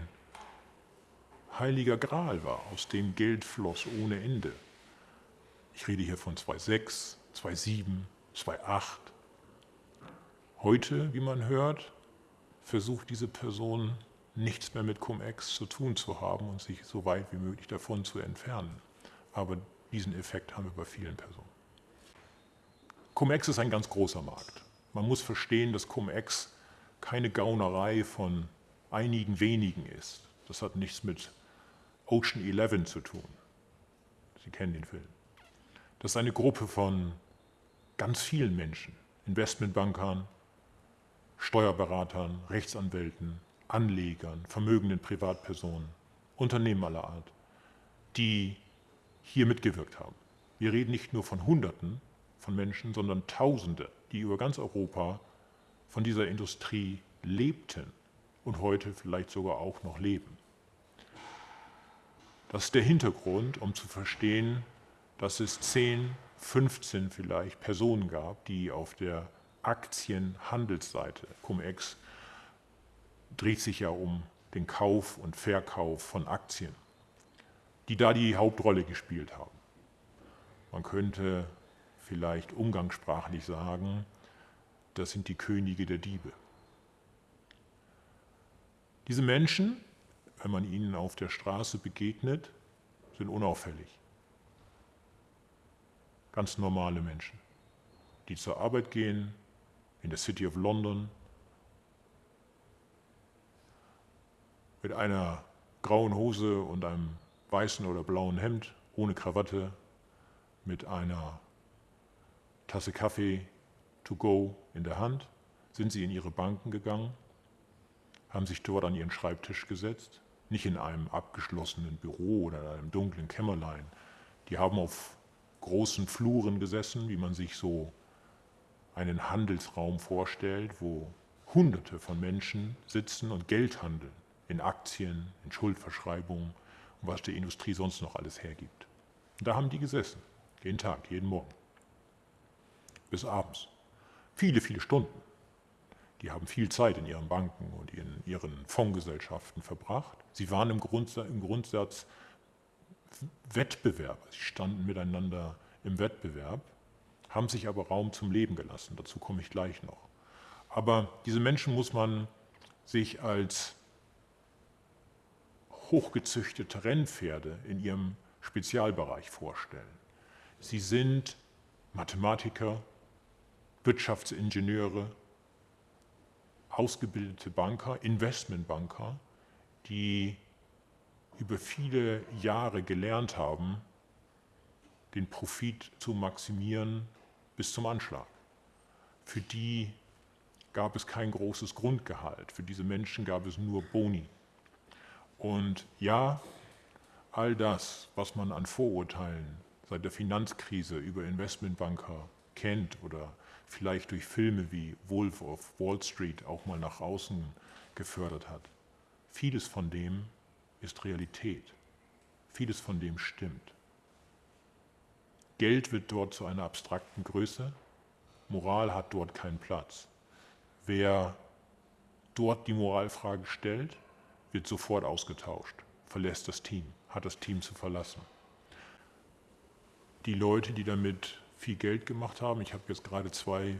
heiliger Gral war, aus dem Geld floss ohne Ende. Ich rede hier von 2,6, 2,7, 2,8. Heute, wie man hört, versucht diese Person nichts mehr mit Cum-Ex zu tun zu haben und sich so weit wie möglich davon zu entfernen. Aber diesen Effekt haben wir bei vielen Personen. Cum-Ex ist ein ganz großer Markt. Man muss verstehen, dass Cum-Ex keine Gaunerei von einigen wenigen ist. Das hat nichts mit Ocean Eleven zu tun. Sie kennen den Film. Das ist eine Gruppe von ganz vielen Menschen, Investmentbankern, Steuerberatern, Rechtsanwälten, Anlegern, vermögenden Privatpersonen, Unternehmen aller Art, die hier mitgewirkt haben. Wir reden nicht nur von Hunderten von Menschen, sondern Tausende, die über ganz Europa von dieser Industrie lebten und heute vielleicht sogar auch noch leben. Das ist der Hintergrund, um zu verstehen, dass es 10, 15 vielleicht Personen gab, die auf der Aktienhandelsseite. Cum-Ex dreht sich ja um den Kauf und Verkauf von Aktien, die da die Hauptrolle gespielt haben. Man könnte vielleicht umgangssprachlich sagen, das sind die Könige der Diebe. Diese Menschen, wenn man ihnen auf der Straße begegnet, sind unauffällig. Ganz normale Menschen, die zur Arbeit gehen, in der City of London, mit einer grauen Hose und einem weißen oder blauen Hemd, ohne Krawatte, mit einer Tasse Kaffee to go in der Hand, sind sie in ihre Banken gegangen, haben sich dort an ihren Schreibtisch gesetzt, nicht in einem abgeschlossenen Büro oder in einem dunklen Kämmerlein. Die haben auf großen Fluren gesessen, wie man sich so einen Handelsraum vorstellt, wo Hunderte von Menschen sitzen und Geld handeln, in Aktien, in Schuldverschreibungen und was die Industrie sonst noch alles hergibt. Und da haben die gesessen, jeden Tag, jeden Morgen, bis abends. Viele, viele Stunden. Die haben viel Zeit in ihren Banken und in ihren Fondsgesellschaften verbracht. Sie waren im, Grundsatz, im Grundsatz Wettbewerber. Sie standen miteinander im Wettbewerb, haben sich aber Raum zum Leben gelassen. Dazu komme ich gleich noch. Aber diese Menschen muss man sich als hochgezüchtete Rennpferde in ihrem Spezialbereich vorstellen. Sie sind Mathematiker, Wirtschaftsingenieure, ausgebildete Banker, Investmentbanker, die über viele Jahre gelernt haben, den Profit zu maximieren bis zum Anschlag. Für die gab es kein großes Grundgehalt. Für diese Menschen gab es nur Boni. Und ja, all das, was man an Vorurteilen seit der Finanzkrise über Investmentbanker kennt oder vielleicht durch Filme wie Wolf of Wall Street auch mal nach außen gefördert hat, vieles von dem ist Realität. Vieles von dem stimmt. Geld wird dort zu einer abstrakten Größe, Moral hat dort keinen Platz. Wer dort die Moralfrage stellt, wird sofort ausgetauscht, verlässt das Team, hat das Team zu verlassen. Die Leute, die damit viel Geld gemacht haben, ich habe jetzt gerade zwei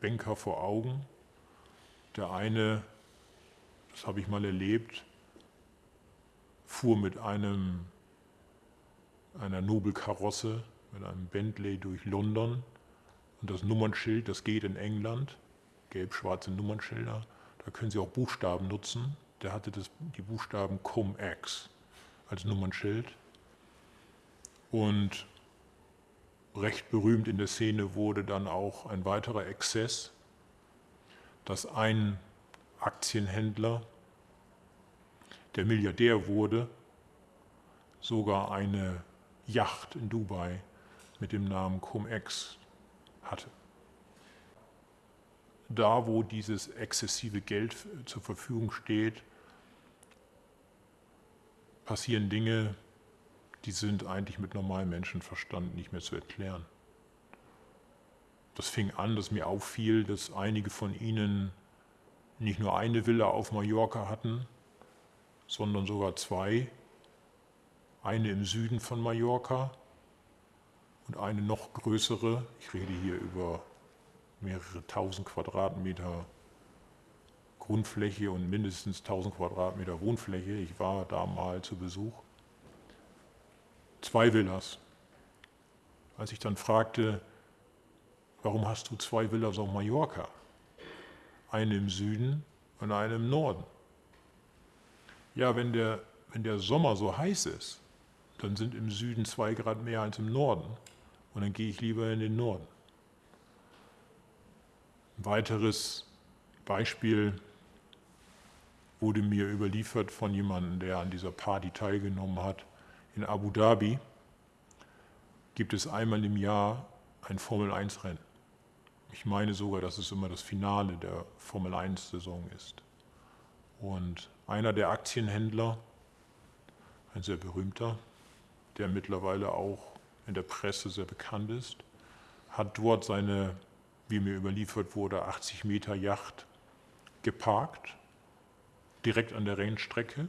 Banker vor Augen. Der eine, das habe ich mal erlebt, fuhr mit einem, einer Nobelkarosse, mit einem Bentley durch London und das Nummernschild, das geht in England, gelb-schwarze Nummernschilder, da können Sie auch Buchstaben nutzen. Der hatte das, die Buchstaben Cum-Ex als Nummernschild. Und recht berühmt in der Szene wurde dann auch ein weiterer Exzess, dass ein Aktienhändler, der Milliardär wurde, sogar eine Yacht in Dubai mit dem Namen Cum-Ex hatte. Da, wo dieses exzessive Geld zur Verfügung steht, passieren Dinge, die sind eigentlich mit normalem Menschenverstand nicht mehr zu erklären. Das fing an, dass mir auffiel, dass einige von ihnen nicht nur eine Villa auf Mallorca hatten, sondern sogar zwei. Eine im Süden von Mallorca und eine noch größere, ich rede hier über mehrere tausend Quadratmeter Grundfläche und mindestens 1000 Quadratmeter Wohnfläche. Ich war da mal zu Besuch. Zwei Villas. Als ich dann fragte, warum hast du zwei Villas auf Mallorca? Eine im Süden und eine im Norden. Ja, wenn der, wenn der Sommer so heiß ist, dann sind im Süden zwei Grad mehr als im Norden. Und dann gehe ich lieber in den Norden. Ein weiteres Beispiel wurde mir überliefert von jemandem, der an dieser Party teilgenommen hat. In Abu Dhabi gibt es einmal im Jahr ein Formel-1-Rennen. Ich meine sogar, dass es immer das Finale der Formel-1-Saison ist. Und einer der Aktienhändler, ein sehr berühmter, der mittlerweile auch in der Presse sehr bekannt ist, hat dort seine wie mir überliefert wurde, 80 Meter Yacht geparkt, direkt an der Rennstrecke.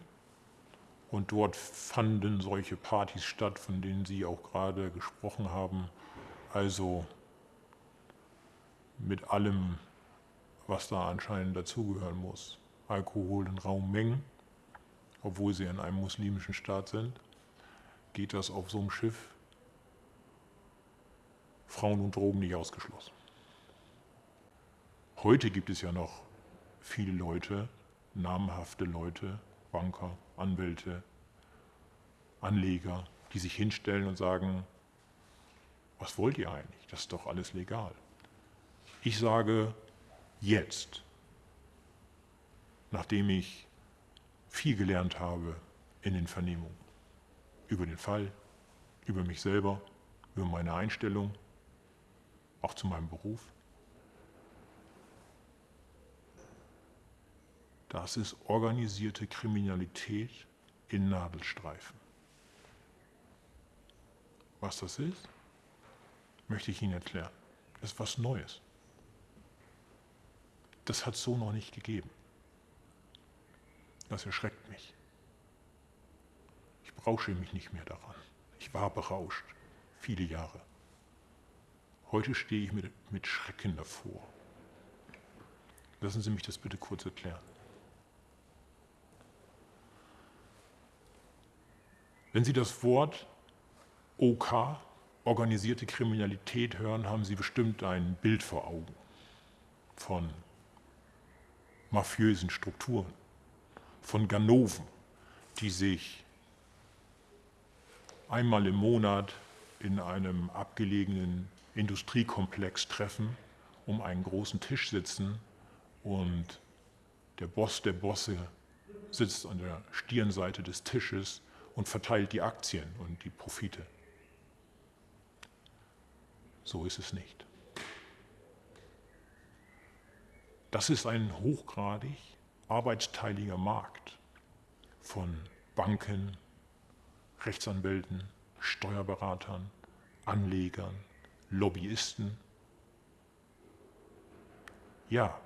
Und dort fanden solche Partys statt, von denen Sie auch gerade gesprochen haben. Also mit allem, was da anscheinend dazugehören muss. Alkohol in Raummengen, obwohl sie in einem muslimischen Staat sind. Geht das auf so einem Schiff? Frauen und Drogen nicht ausgeschlossen. Heute gibt es ja noch viele Leute, namhafte Leute, Banker, Anwälte, Anleger, die sich hinstellen und sagen, was wollt ihr eigentlich? Das ist doch alles legal. Ich sage jetzt, nachdem ich viel gelernt habe in den Vernehmungen, über den Fall, über mich selber, über meine Einstellung, auch zu meinem Beruf. Das ist organisierte Kriminalität in Nadelstreifen. Was das ist, möchte ich Ihnen erklären. Das ist was Neues. Das hat es so noch nicht gegeben. Das erschreckt mich. Ich berausche mich nicht mehr daran. Ich war berauscht, viele Jahre. Heute stehe ich mit, mit Schrecken davor. Lassen Sie mich das bitte kurz erklären. Wenn Sie das Wort OK, organisierte Kriminalität, hören, haben Sie bestimmt ein Bild vor Augen von mafiösen Strukturen, von Ganoven, die sich einmal im Monat in einem abgelegenen Industriekomplex treffen, um einen großen Tisch sitzen und der Boss der Bosse sitzt an der Stirnseite des Tisches und verteilt die Aktien und die Profite. So ist es nicht. Das ist ein hochgradig arbeitsteiliger Markt von Banken, Rechtsanwälten, Steuerberatern, Anlegern, Lobbyisten, ja,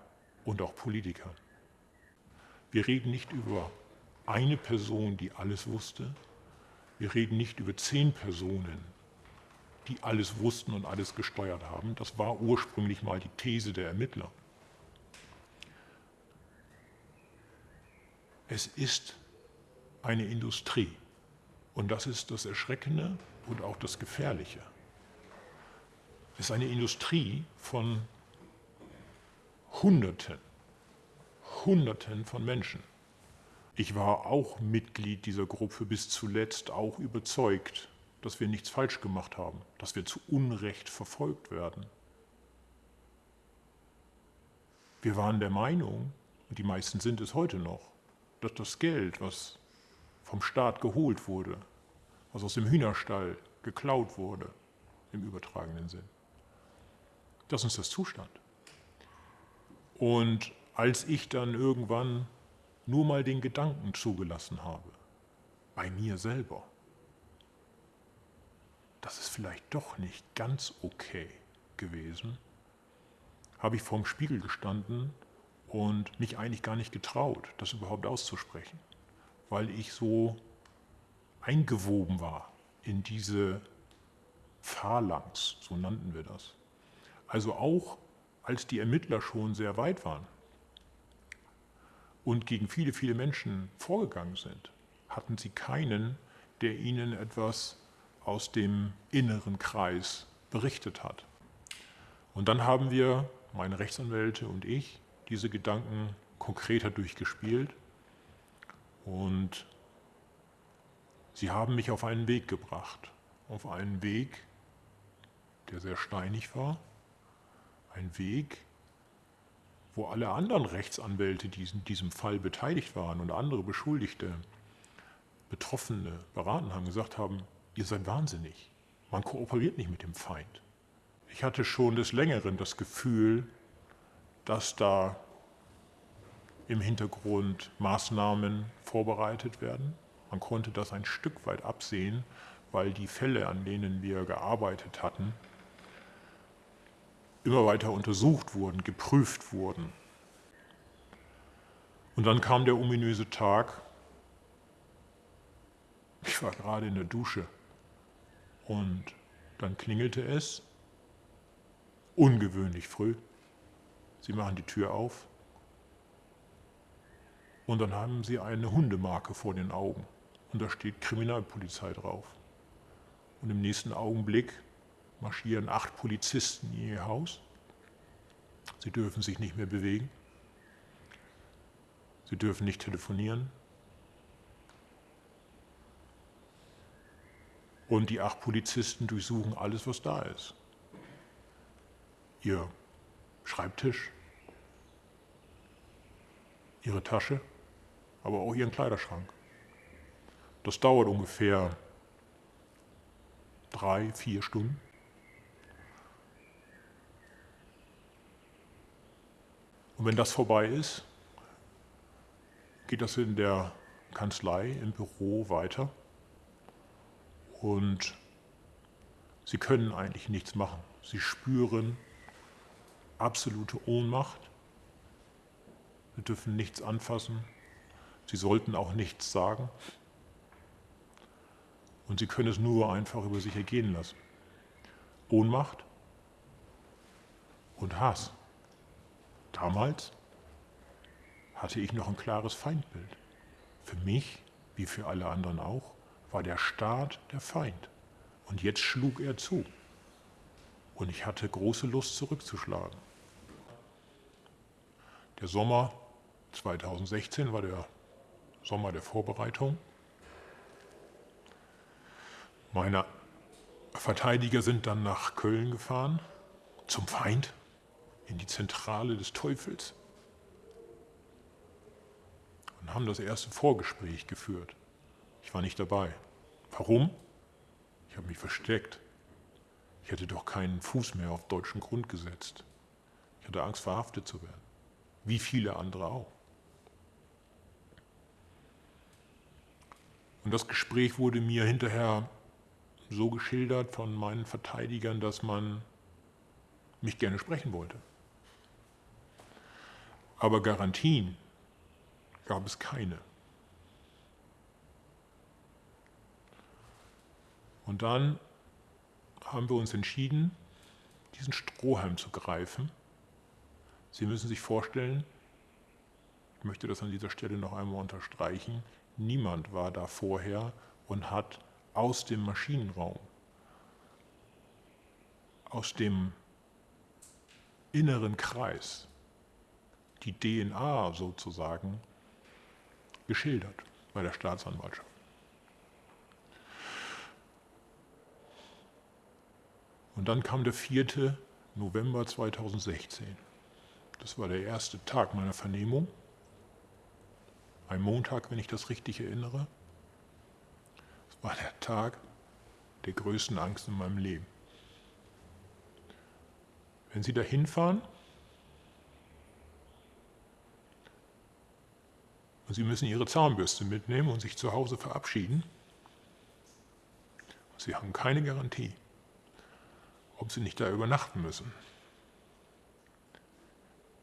und auch Politikern. Wir reden nicht über eine Person, die alles wusste. Wir reden nicht über zehn Personen, die alles wussten und alles gesteuert haben. Das war ursprünglich mal die These der Ermittler. Es ist eine Industrie. Und das ist das Erschreckende und auch das Gefährliche. Es ist eine Industrie von Hunderten, Hunderten von Menschen. Ich war auch Mitglied dieser Gruppe bis zuletzt, auch überzeugt, dass wir nichts falsch gemacht haben, dass wir zu Unrecht verfolgt werden. Wir waren der Meinung, und die meisten sind es heute noch, dass das Geld, was vom Staat geholt wurde, was aus dem Hühnerstall geklaut wurde, im übertragenen Sinn. Das ist das Zustand. Und als ich dann irgendwann nur mal den Gedanken zugelassen habe, bei mir selber, das ist vielleicht doch nicht ganz okay gewesen, habe ich vorm Spiegel gestanden und mich eigentlich gar nicht getraut, das überhaupt auszusprechen, weil ich so eingewoben war in diese Phalanx, so nannten wir das. Also auch als die Ermittler schon sehr weit waren und gegen viele, viele Menschen vorgegangen sind, hatten sie keinen, der ihnen etwas aus dem inneren Kreis berichtet hat. Und dann haben wir, meine Rechtsanwälte und ich, diese Gedanken konkreter durchgespielt. Und sie haben mich auf einen Weg gebracht, auf einen Weg, der sehr steinig war, ein Weg, wo alle anderen Rechtsanwälte, die in diesem Fall beteiligt waren und andere Beschuldigte, Betroffene beraten haben, gesagt haben, ihr seid wahnsinnig, man kooperiert nicht mit dem Feind. Ich hatte schon des Längeren das Gefühl, dass da im Hintergrund Maßnahmen vorbereitet werden. Man konnte das ein Stück weit absehen, weil die Fälle, an denen wir gearbeitet hatten, immer weiter untersucht wurden, geprüft wurden. Und dann kam der ominöse Tag, ich war gerade in der Dusche und dann klingelte es, ungewöhnlich früh. Sie machen die Tür auf und dann haben sie eine Hundemarke vor den Augen und da steht Kriminalpolizei drauf. Und im nächsten Augenblick marschieren acht Polizisten in ihr Haus. Sie dürfen sich nicht mehr bewegen. Sie dürfen nicht telefonieren. Und die acht Polizisten durchsuchen alles, was da ist. Ihr Schreibtisch, ihre Tasche, aber auch ihren Kleiderschrank. Das dauert ungefähr drei, vier Stunden. Und wenn das vorbei ist, geht das in der Kanzlei, im Büro weiter. Und sie können eigentlich nichts machen. Sie spüren absolute Ohnmacht. Sie dürfen nichts anfassen. Sie sollten auch nichts sagen. Und sie können es nur einfach über sich ergehen lassen. Ohnmacht und Hass. Damals hatte ich noch ein klares Feindbild. Für mich, wie für alle anderen auch, war der Staat der Feind. Und jetzt schlug er zu. Und ich hatte große Lust zurückzuschlagen. Der Sommer 2016 war der Sommer der Vorbereitung. Meine Verteidiger sind dann nach Köln gefahren, zum Feind, in die Zentrale des Teufels und haben das erste Vorgespräch geführt. Ich war nicht dabei. Warum? Ich habe mich versteckt. Ich hätte doch keinen Fuß mehr auf deutschen Grund gesetzt. Ich hatte Angst, verhaftet zu werden. Wie viele andere auch. Und das Gespräch wurde mir hinterher so geschildert von meinen Verteidigern, dass man mich gerne sprechen wollte. Aber Garantien gab es keine. Und dann haben wir uns entschieden, diesen Strohhalm zu greifen. Sie müssen sich vorstellen, ich möchte das an dieser Stelle noch einmal unterstreichen, niemand war da vorher und hat aus dem Maschinenraum, aus dem inneren Kreis, die DNA sozusagen geschildert bei der Staatsanwaltschaft. Und dann kam der 4. November 2016. Das war der erste Tag meiner Vernehmung. Ein Montag, wenn ich das richtig erinnere. Das war der Tag der größten Angst in meinem Leben. Wenn Sie da hinfahren und Sie müssen Ihre Zahnbürste mitnehmen und sich zu Hause verabschieden, Sie haben keine Garantie ob Sie nicht da übernachten müssen.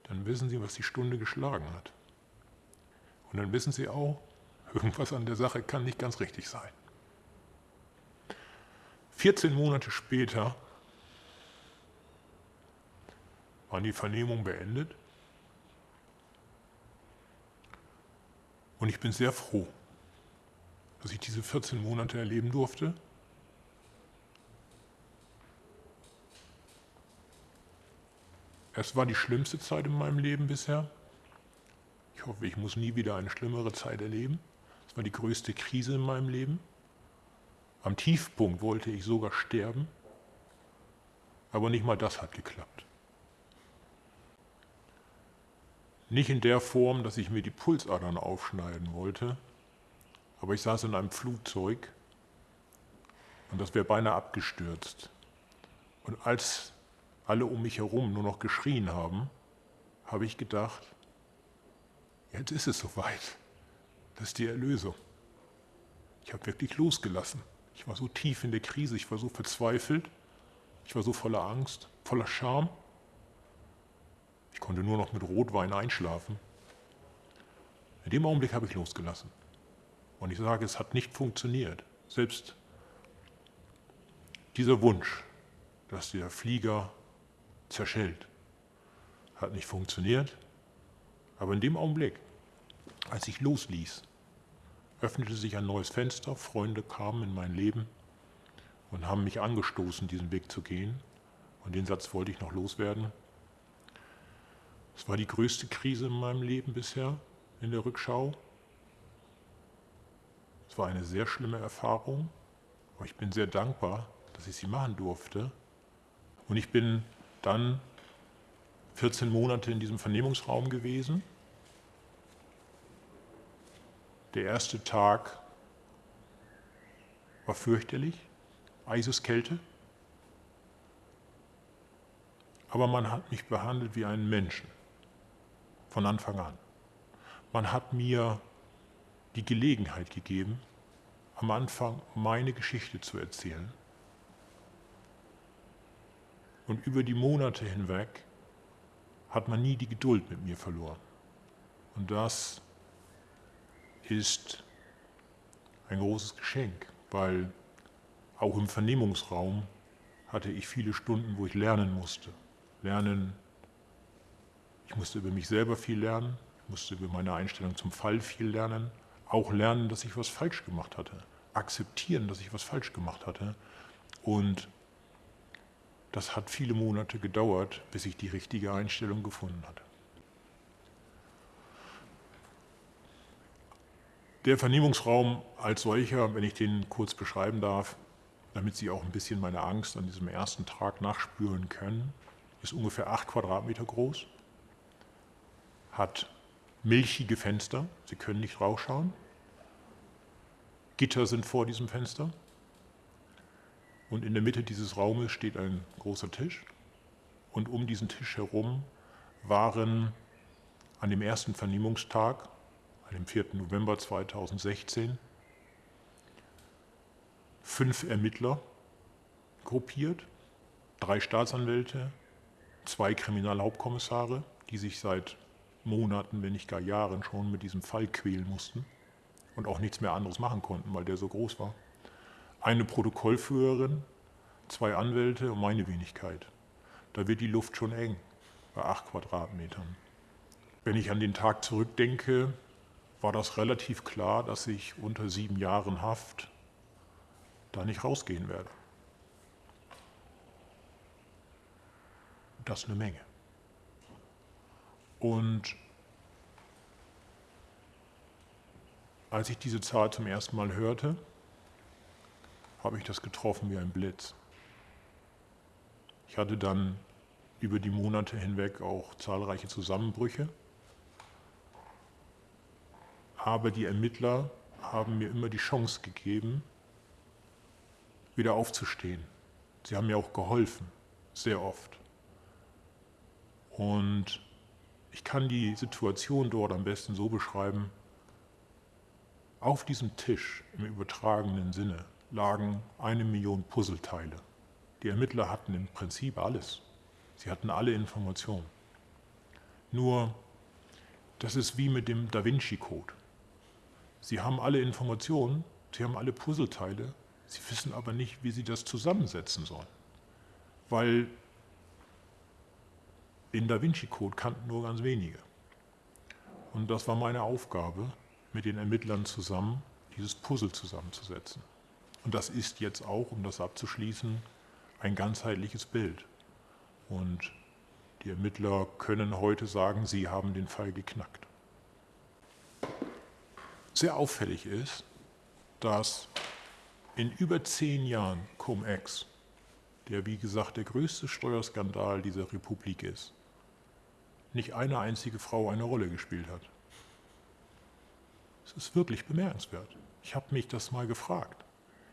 Dann wissen Sie, was die Stunde geschlagen hat. Und dann wissen Sie auch, irgendwas an der Sache kann nicht ganz richtig sein. 14 Monate später waren die Vernehmungen beendet. Und ich bin sehr froh, dass ich diese 14 Monate erleben durfte Es war die schlimmste Zeit in meinem Leben bisher. Ich hoffe, ich muss nie wieder eine schlimmere Zeit erleben. Es war die größte Krise in meinem Leben. Am Tiefpunkt wollte ich sogar sterben, aber nicht mal das hat geklappt. Nicht in der Form, dass ich mir die Pulsadern aufschneiden wollte, aber ich saß in einem Flugzeug und das wäre beinahe abgestürzt. Und als alle um mich herum nur noch geschrien haben, habe ich gedacht, jetzt ist es soweit. Das ist die Erlösung. Ich habe wirklich losgelassen. Ich war so tief in der Krise, ich war so verzweifelt, ich war so voller Angst, voller Scham. Ich konnte nur noch mit Rotwein einschlafen. In dem Augenblick habe ich losgelassen. Und ich sage, es hat nicht funktioniert. Selbst dieser Wunsch, dass der Flieger zerschellt. Hat nicht funktioniert, aber in dem Augenblick, als ich losließ, öffnete sich ein neues Fenster, Freunde kamen in mein Leben und haben mich angestoßen, diesen Weg zu gehen. Und den Satz wollte ich noch loswerden. Es war die größte Krise in meinem Leben bisher in der Rückschau. Es war eine sehr schlimme Erfahrung, Aber ich bin sehr dankbar, dass ich sie machen durfte. Und ich bin dann 14 Monate in diesem Vernehmungsraum gewesen. Der erste Tag war fürchterlich, Eiseskälte. Aber man hat mich behandelt wie einen Menschen, von Anfang an. Man hat mir die Gelegenheit gegeben, am Anfang meine Geschichte zu erzählen. Und über die Monate hinweg hat man nie die Geduld mit mir verloren. Und das ist ein großes Geschenk, weil auch im Vernehmungsraum hatte ich viele Stunden, wo ich lernen musste. Lernen, ich musste über mich selber viel lernen, ich musste über meine Einstellung zum Fall viel lernen, auch lernen, dass ich was falsch gemacht hatte, akzeptieren, dass ich was falsch gemacht hatte. Und das hat viele Monate gedauert, bis ich die richtige Einstellung gefunden hatte. Der Vernehmungsraum als solcher, wenn ich den kurz beschreiben darf, damit Sie auch ein bisschen meine Angst an diesem ersten Tag nachspüren können, ist ungefähr acht Quadratmeter groß, hat milchige Fenster, Sie können nicht rausschauen. Gitter sind vor diesem Fenster. Und in der Mitte dieses Raumes steht ein großer Tisch. Und um diesen Tisch herum waren an dem ersten Vernehmungstag, an dem 4. November 2016, fünf Ermittler gruppiert, drei Staatsanwälte, zwei Kriminalhauptkommissare, die sich seit Monaten, wenn nicht gar Jahren schon mit diesem Fall quälen mussten und auch nichts mehr anderes machen konnten, weil der so groß war. Eine Protokollführerin, zwei Anwälte und meine Wenigkeit. Da wird die Luft schon eng bei acht Quadratmetern. Wenn ich an den Tag zurückdenke, war das relativ klar, dass ich unter sieben Jahren Haft da nicht rausgehen werde. Das ist eine Menge. Und als ich diese Zahl zum ersten Mal hörte, habe ich das getroffen wie ein Blitz. Ich hatte dann über die Monate hinweg auch zahlreiche Zusammenbrüche. Aber die Ermittler haben mir immer die Chance gegeben, wieder aufzustehen. Sie haben mir auch geholfen, sehr oft. Und ich kann die Situation dort am besten so beschreiben, auf diesem Tisch im übertragenen Sinne lagen eine Million Puzzleteile. Die Ermittler hatten im Prinzip alles. Sie hatten alle Informationen. Nur, das ist wie mit dem Da Vinci-Code. Sie haben alle Informationen, sie haben alle Puzzleteile, sie wissen aber nicht, wie sie das zusammensetzen sollen. Weil den Da Vinci-Code kannten nur ganz wenige. Und das war meine Aufgabe, mit den Ermittlern zusammen dieses Puzzle zusammenzusetzen. Und das ist jetzt auch, um das abzuschließen, ein ganzheitliches Bild. Und die Ermittler können heute sagen, sie haben den Fall geknackt. Sehr auffällig ist, dass in über zehn Jahren Cum-Ex, der wie gesagt der größte Steuerskandal dieser Republik ist, nicht eine einzige Frau eine Rolle gespielt hat. Es ist wirklich bemerkenswert. Ich habe mich das mal gefragt.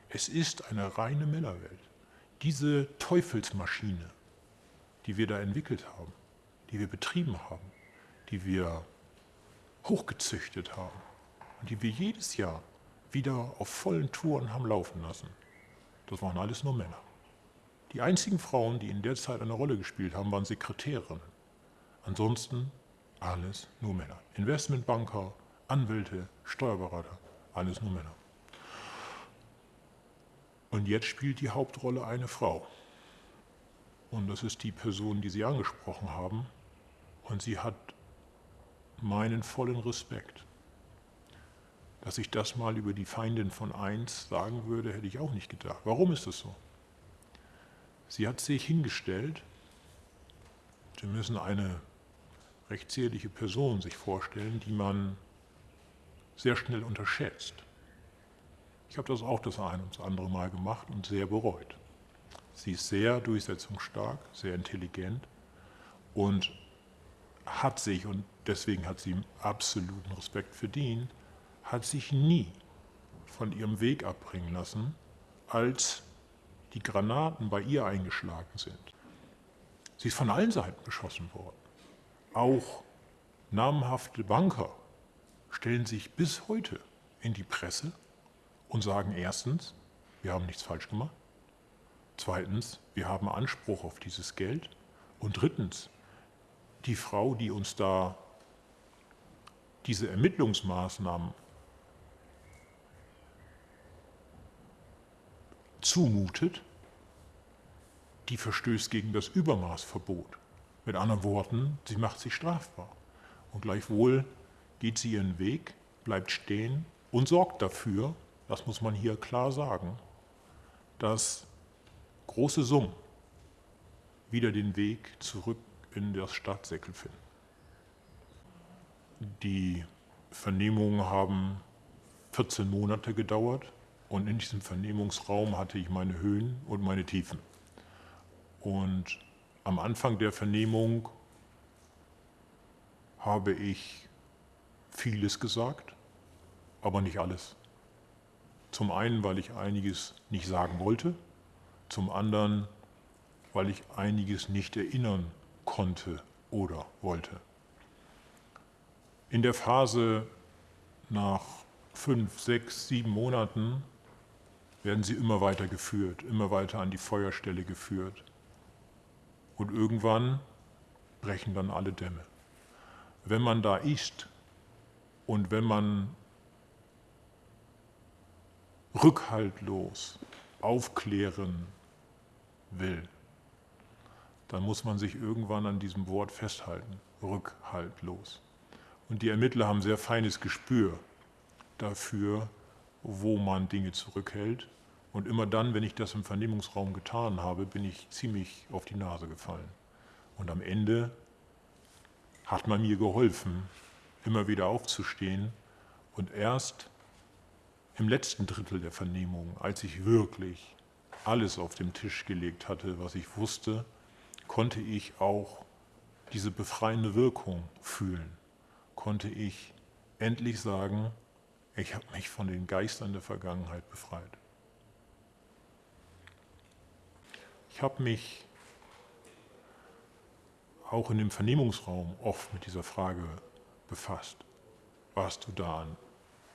Es ist eine reine Männerwelt. Diese Teufelsmaschine, die wir da entwickelt haben, die wir betrieben haben, die wir hochgezüchtet haben und die wir jedes Jahr wieder auf vollen Touren haben laufen lassen, das waren alles nur Männer. Die einzigen Frauen, die in der Zeit eine Rolle gespielt haben, waren Sekretärinnen. Ansonsten alles nur Männer. Investmentbanker, Anwälte, Steuerberater, alles nur Männer. Und jetzt spielt die Hauptrolle eine Frau. Und das ist die Person, die Sie angesprochen haben. Und sie hat meinen vollen Respekt. Dass ich das mal über die Feindin von eins sagen würde, hätte ich auch nicht gedacht. Warum ist das so? Sie hat sich hingestellt. Sie müssen eine recht zierliche Person sich vorstellen, die man sehr schnell unterschätzt. Ich habe das auch das ein und das andere Mal gemacht und sehr bereut. Sie ist sehr durchsetzungsstark, sehr intelligent und hat sich, und deswegen hat sie absoluten Respekt verdient, hat sich nie von ihrem Weg abbringen lassen, als die Granaten bei ihr eingeschlagen sind. Sie ist von allen Seiten beschossen worden. Auch namhafte Banker stellen sich bis heute in die Presse und sagen erstens, wir haben nichts falsch gemacht. Zweitens, wir haben Anspruch auf dieses Geld. Und drittens, die Frau, die uns da diese Ermittlungsmaßnahmen zumutet, die verstößt gegen das Übermaßverbot. Mit anderen Worten, sie macht sich strafbar. Und gleichwohl geht sie ihren Weg, bleibt stehen und sorgt dafür, das muss man hier klar sagen, dass große Summen wieder den Weg zurück in das Staatssäckel finden. Die Vernehmungen haben 14 Monate gedauert und in diesem Vernehmungsraum hatte ich meine Höhen und meine Tiefen. Und am Anfang der Vernehmung habe ich vieles gesagt, aber nicht alles. Zum einen, weil ich einiges nicht sagen wollte, zum anderen, weil ich einiges nicht erinnern konnte oder wollte. In der Phase nach fünf, sechs, sieben Monaten werden sie immer weiter geführt, immer weiter an die Feuerstelle geführt. Und irgendwann brechen dann alle Dämme. Wenn man da ist und wenn man rückhaltlos aufklären will, dann muss man sich irgendwann an diesem Wort festhalten, rückhaltlos. Und die Ermittler haben sehr feines Gespür dafür, wo man Dinge zurückhält. Und immer dann, wenn ich das im Vernehmungsraum getan habe, bin ich ziemlich auf die Nase gefallen. Und am Ende hat man mir geholfen, immer wieder aufzustehen und erst im letzten Drittel der Vernehmung, als ich wirklich alles auf den Tisch gelegt hatte, was ich wusste, konnte ich auch diese befreiende Wirkung fühlen. Konnte ich endlich sagen, ich habe mich von den Geistern der Vergangenheit befreit. Ich habe mich auch in dem Vernehmungsraum oft mit dieser Frage befasst. Warst du da an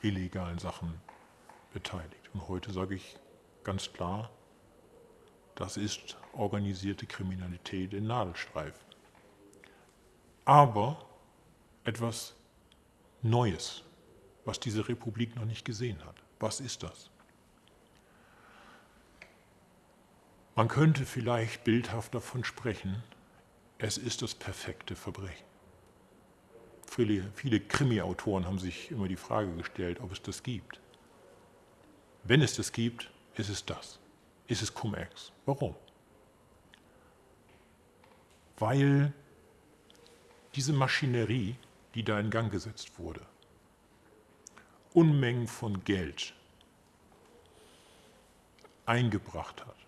illegalen Sachen beteiligt? Und heute sage ich ganz klar, das ist organisierte Kriminalität in Nadelstreifen. Aber etwas Neues, was diese Republik noch nicht gesehen hat. Was ist das? Man könnte vielleicht bildhaft davon sprechen, es ist das perfekte Verbrechen. Viele, viele Krimi-Autoren haben sich immer die Frage gestellt, ob es das gibt. Wenn es das gibt, ist es das ist es Cum-Ex. Warum? Weil diese Maschinerie, die da in Gang gesetzt wurde, Unmengen von Geld eingebracht hat.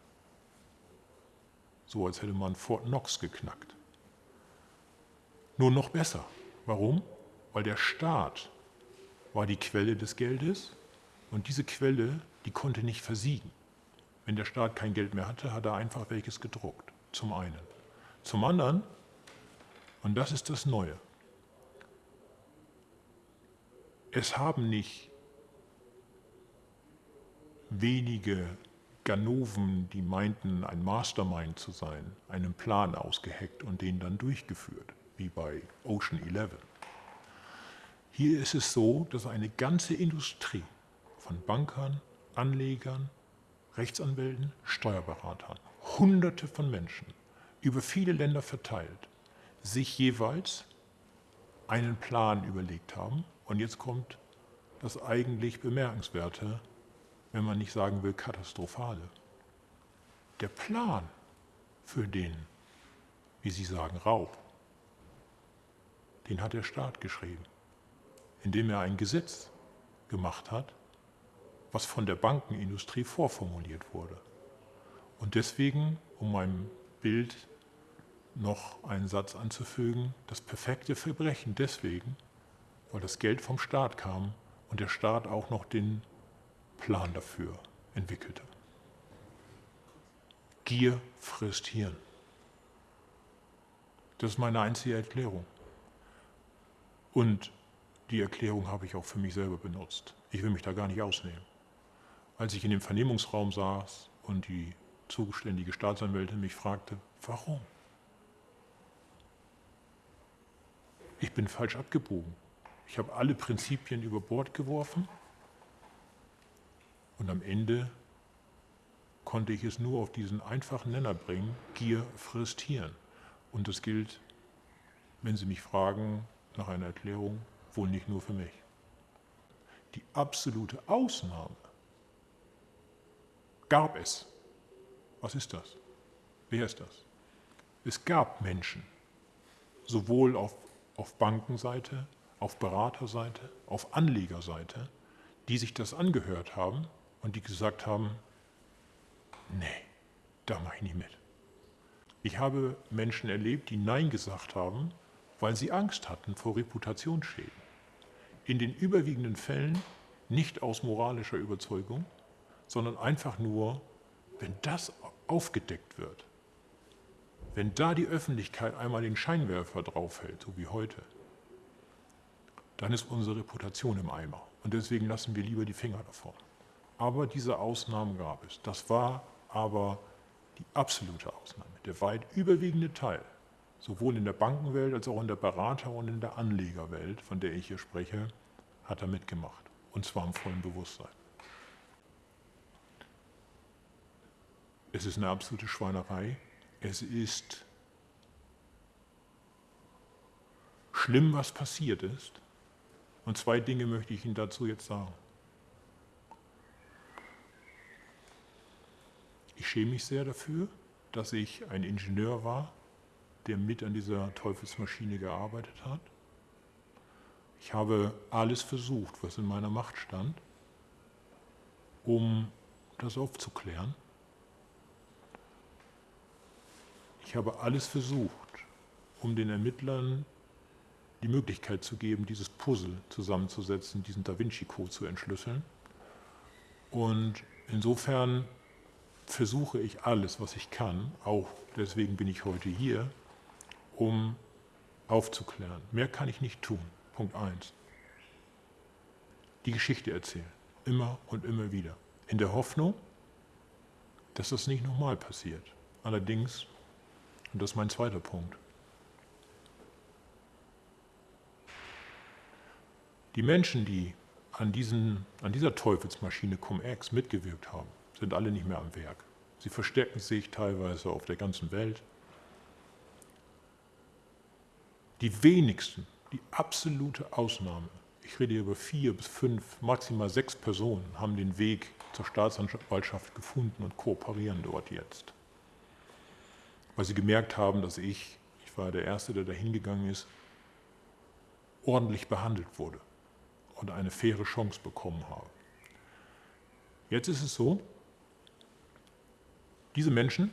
So als hätte man Fort Knox geknackt. Nur noch besser. Warum? Weil der Staat war die Quelle des Geldes und diese Quelle, die konnte nicht versiegen. Wenn der Staat kein Geld mehr hatte, hat er einfach welches gedruckt. Zum einen. Zum anderen, und das ist das Neue, es haben nicht wenige Ganoven, die meinten, ein Mastermind zu sein, einen Plan ausgeheckt und den dann durchgeführt, wie bei Ocean 11. Hier ist es so, dass eine ganze Industrie von Bankern, Anlegern, Rechtsanwälten, Steuerberatern, Hunderte von Menschen über viele Länder verteilt, sich jeweils einen Plan überlegt haben. Und jetzt kommt das eigentlich Bemerkenswerte, wenn man nicht sagen will katastrophale. Der Plan für den, wie Sie sagen, Raub, den hat der Staat geschrieben, indem er ein Gesetz gemacht hat, was von der Bankenindustrie vorformuliert wurde. Und deswegen, um meinem Bild noch einen Satz anzufügen, das perfekte Verbrechen deswegen, weil das Geld vom Staat kam und der Staat auch noch den Plan dafür entwickelte. Gier frisst Hirn. Das ist meine einzige Erklärung. Und die Erklärung habe ich auch für mich selber benutzt. Ich will mich da gar nicht ausnehmen. Als ich in dem Vernehmungsraum saß und die zuständige Staatsanwältin mich fragte, warum? Ich bin falsch abgebogen. Ich habe alle Prinzipien über Bord geworfen und am Ende konnte ich es nur auf diesen einfachen Nenner bringen, Gier frisst Hirn. Und das gilt, wenn Sie mich fragen nach einer Erklärung, wohl nicht nur für mich. Die absolute Ausnahme gab es. Was ist das? Wer ist das? Es gab Menschen, sowohl auf, auf Bankenseite auf Beraterseite, auf Anlegerseite, die sich das angehört haben und die gesagt haben, nee, da mache ich nicht mit. Ich habe Menschen erlebt, die Nein gesagt haben, weil sie Angst hatten vor Reputationsschäden. In den überwiegenden Fällen nicht aus moralischer Überzeugung, sondern einfach nur, wenn das aufgedeckt wird, wenn da die Öffentlichkeit einmal den Scheinwerfer draufhält, so wie heute, dann ist unsere Reputation im Eimer. Und deswegen lassen wir lieber die Finger davon. Aber diese Ausnahmen gab es. Das war aber die absolute Ausnahme. Der weit überwiegende Teil, sowohl in der Bankenwelt als auch in der Berater- und in der Anlegerwelt, von der ich hier spreche, hat er mitgemacht. Und zwar im vollen Bewusstsein. Es ist eine absolute Schweinerei. Es ist schlimm, was passiert ist. Und zwei Dinge möchte ich Ihnen dazu jetzt sagen. Ich schäme mich sehr dafür, dass ich ein Ingenieur war, der mit an dieser Teufelsmaschine gearbeitet hat. Ich habe alles versucht, was in meiner Macht stand, um das aufzuklären. Ich habe alles versucht, um den Ermittlern die Möglichkeit zu geben, dieses Puzzle zusammenzusetzen, diesen Da Vinci-Code zu entschlüsseln. Und insofern versuche ich alles, was ich kann, auch deswegen bin ich heute hier, um aufzuklären. Mehr kann ich nicht tun. Punkt 1. Die Geschichte erzählen. Immer und immer wieder. In der Hoffnung, dass das nicht nochmal passiert. Allerdings, und das ist mein zweiter Punkt, Die Menschen, die an, diesen, an dieser Teufelsmaschine Cum-Ex mitgewirkt haben, sind alle nicht mehr am Werk. Sie verstecken sich teilweise auf der ganzen Welt. Die wenigsten, die absolute Ausnahme, ich rede hier über vier bis fünf, maximal sechs Personen, haben den Weg zur Staatsanwaltschaft gefunden und kooperieren dort jetzt. Weil sie gemerkt haben, dass ich, ich war der Erste, der da hingegangen ist, ordentlich behandelt wurde und eine faire Chance bekommen habe. Jetzt ist es so, diese Menschen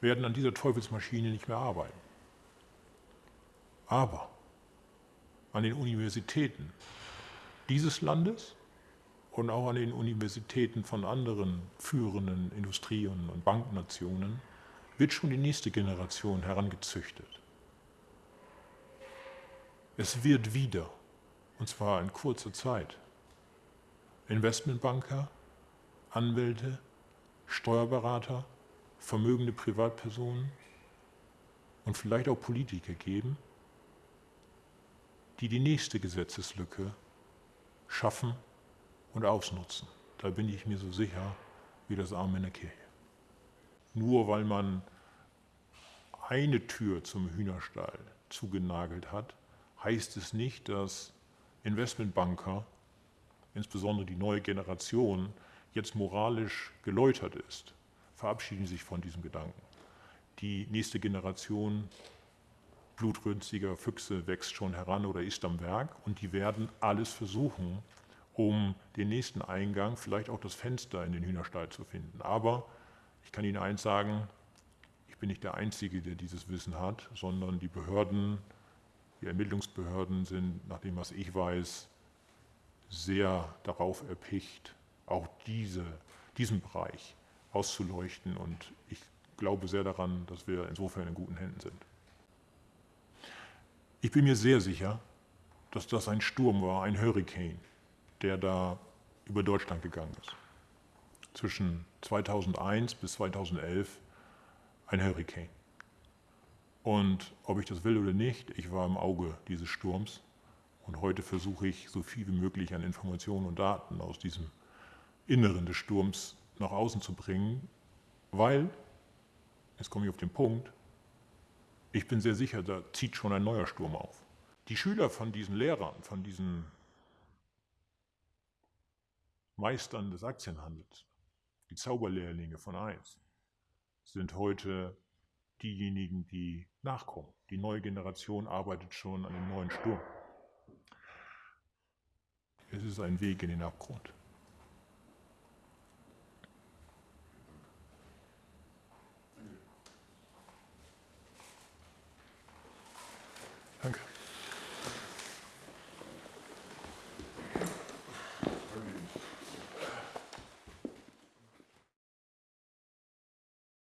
werden an dieser Teufelsmaschine nicht mehr arbeiten. Aber an den Universitäten dieses Landes und auch an den Universitäten von anderen führenden Industrien und Banknationen wird schon die nächste Generation herangezüchtet. Es wird wieder und zwar in kurzer Zeit. Investmentbanker, Anwälte, Steuerberater, vermögende Privatpersonen und vielleicht auch Politiker geben, die die nächste Gesetzeslücke schaffen und ausnutzen. Da bin ich mir so sicher wie das Arm in der Kirche. Nur weil man eine Tür zum Hühnerstall zugenagelt hat, heißt es nicht, dass Investmentbanker, insbesondere die neue Generation, jetzt moralisch geläutert ist, verabschieden sich von diesem Gedanken. Die nächste Generation blutrünstiger Füchse wächst schon heran oder ist am Werk und die werden alles versuchen, um den nächsten Eingang, vielleicht auch das Fenster in den Hühnerstall zu finden. Aber ich kann Ihnen eins sagen, ich bin nicht der Einzige, der dieses Wissen hat, sondern die Behörden, die Ermittlungsbehörden sind, nach dem, was ich weiß, sehr darauf erpicht, auch diese, diesen Bereich auszuleuchten. Und ich glaube sehr daran, dass wir insofern in guten Händen sind. Ich bin mir sehr sicher, dass das ein Sturm war, ein Hurricane, der da über Deutschland gegangen ist. Zwischen 2001 bis 2011 ein Hurricane. Und ob ich das will oder nicht, ich war im Auge dieses Sturms. Und heute versuche ich, so viel wie möglich an Informationen und Daten aus diesem Inneren des Sturms nach außen zu bringen, weil, jetzt komme ich auf den Punkt, ich bin sehr sicher, da zieht schon ein neuer Sturm auf. Die Schüler von diesen Lehrern, von diesen Meistern des Aktienhandels, die Zauberlehrlinge von eins, sind heute diejenigen, die nachkommen. Die neue Generation arbeitet schon an dem neuen Sturm. Es ist ein Weg in den Abgrund.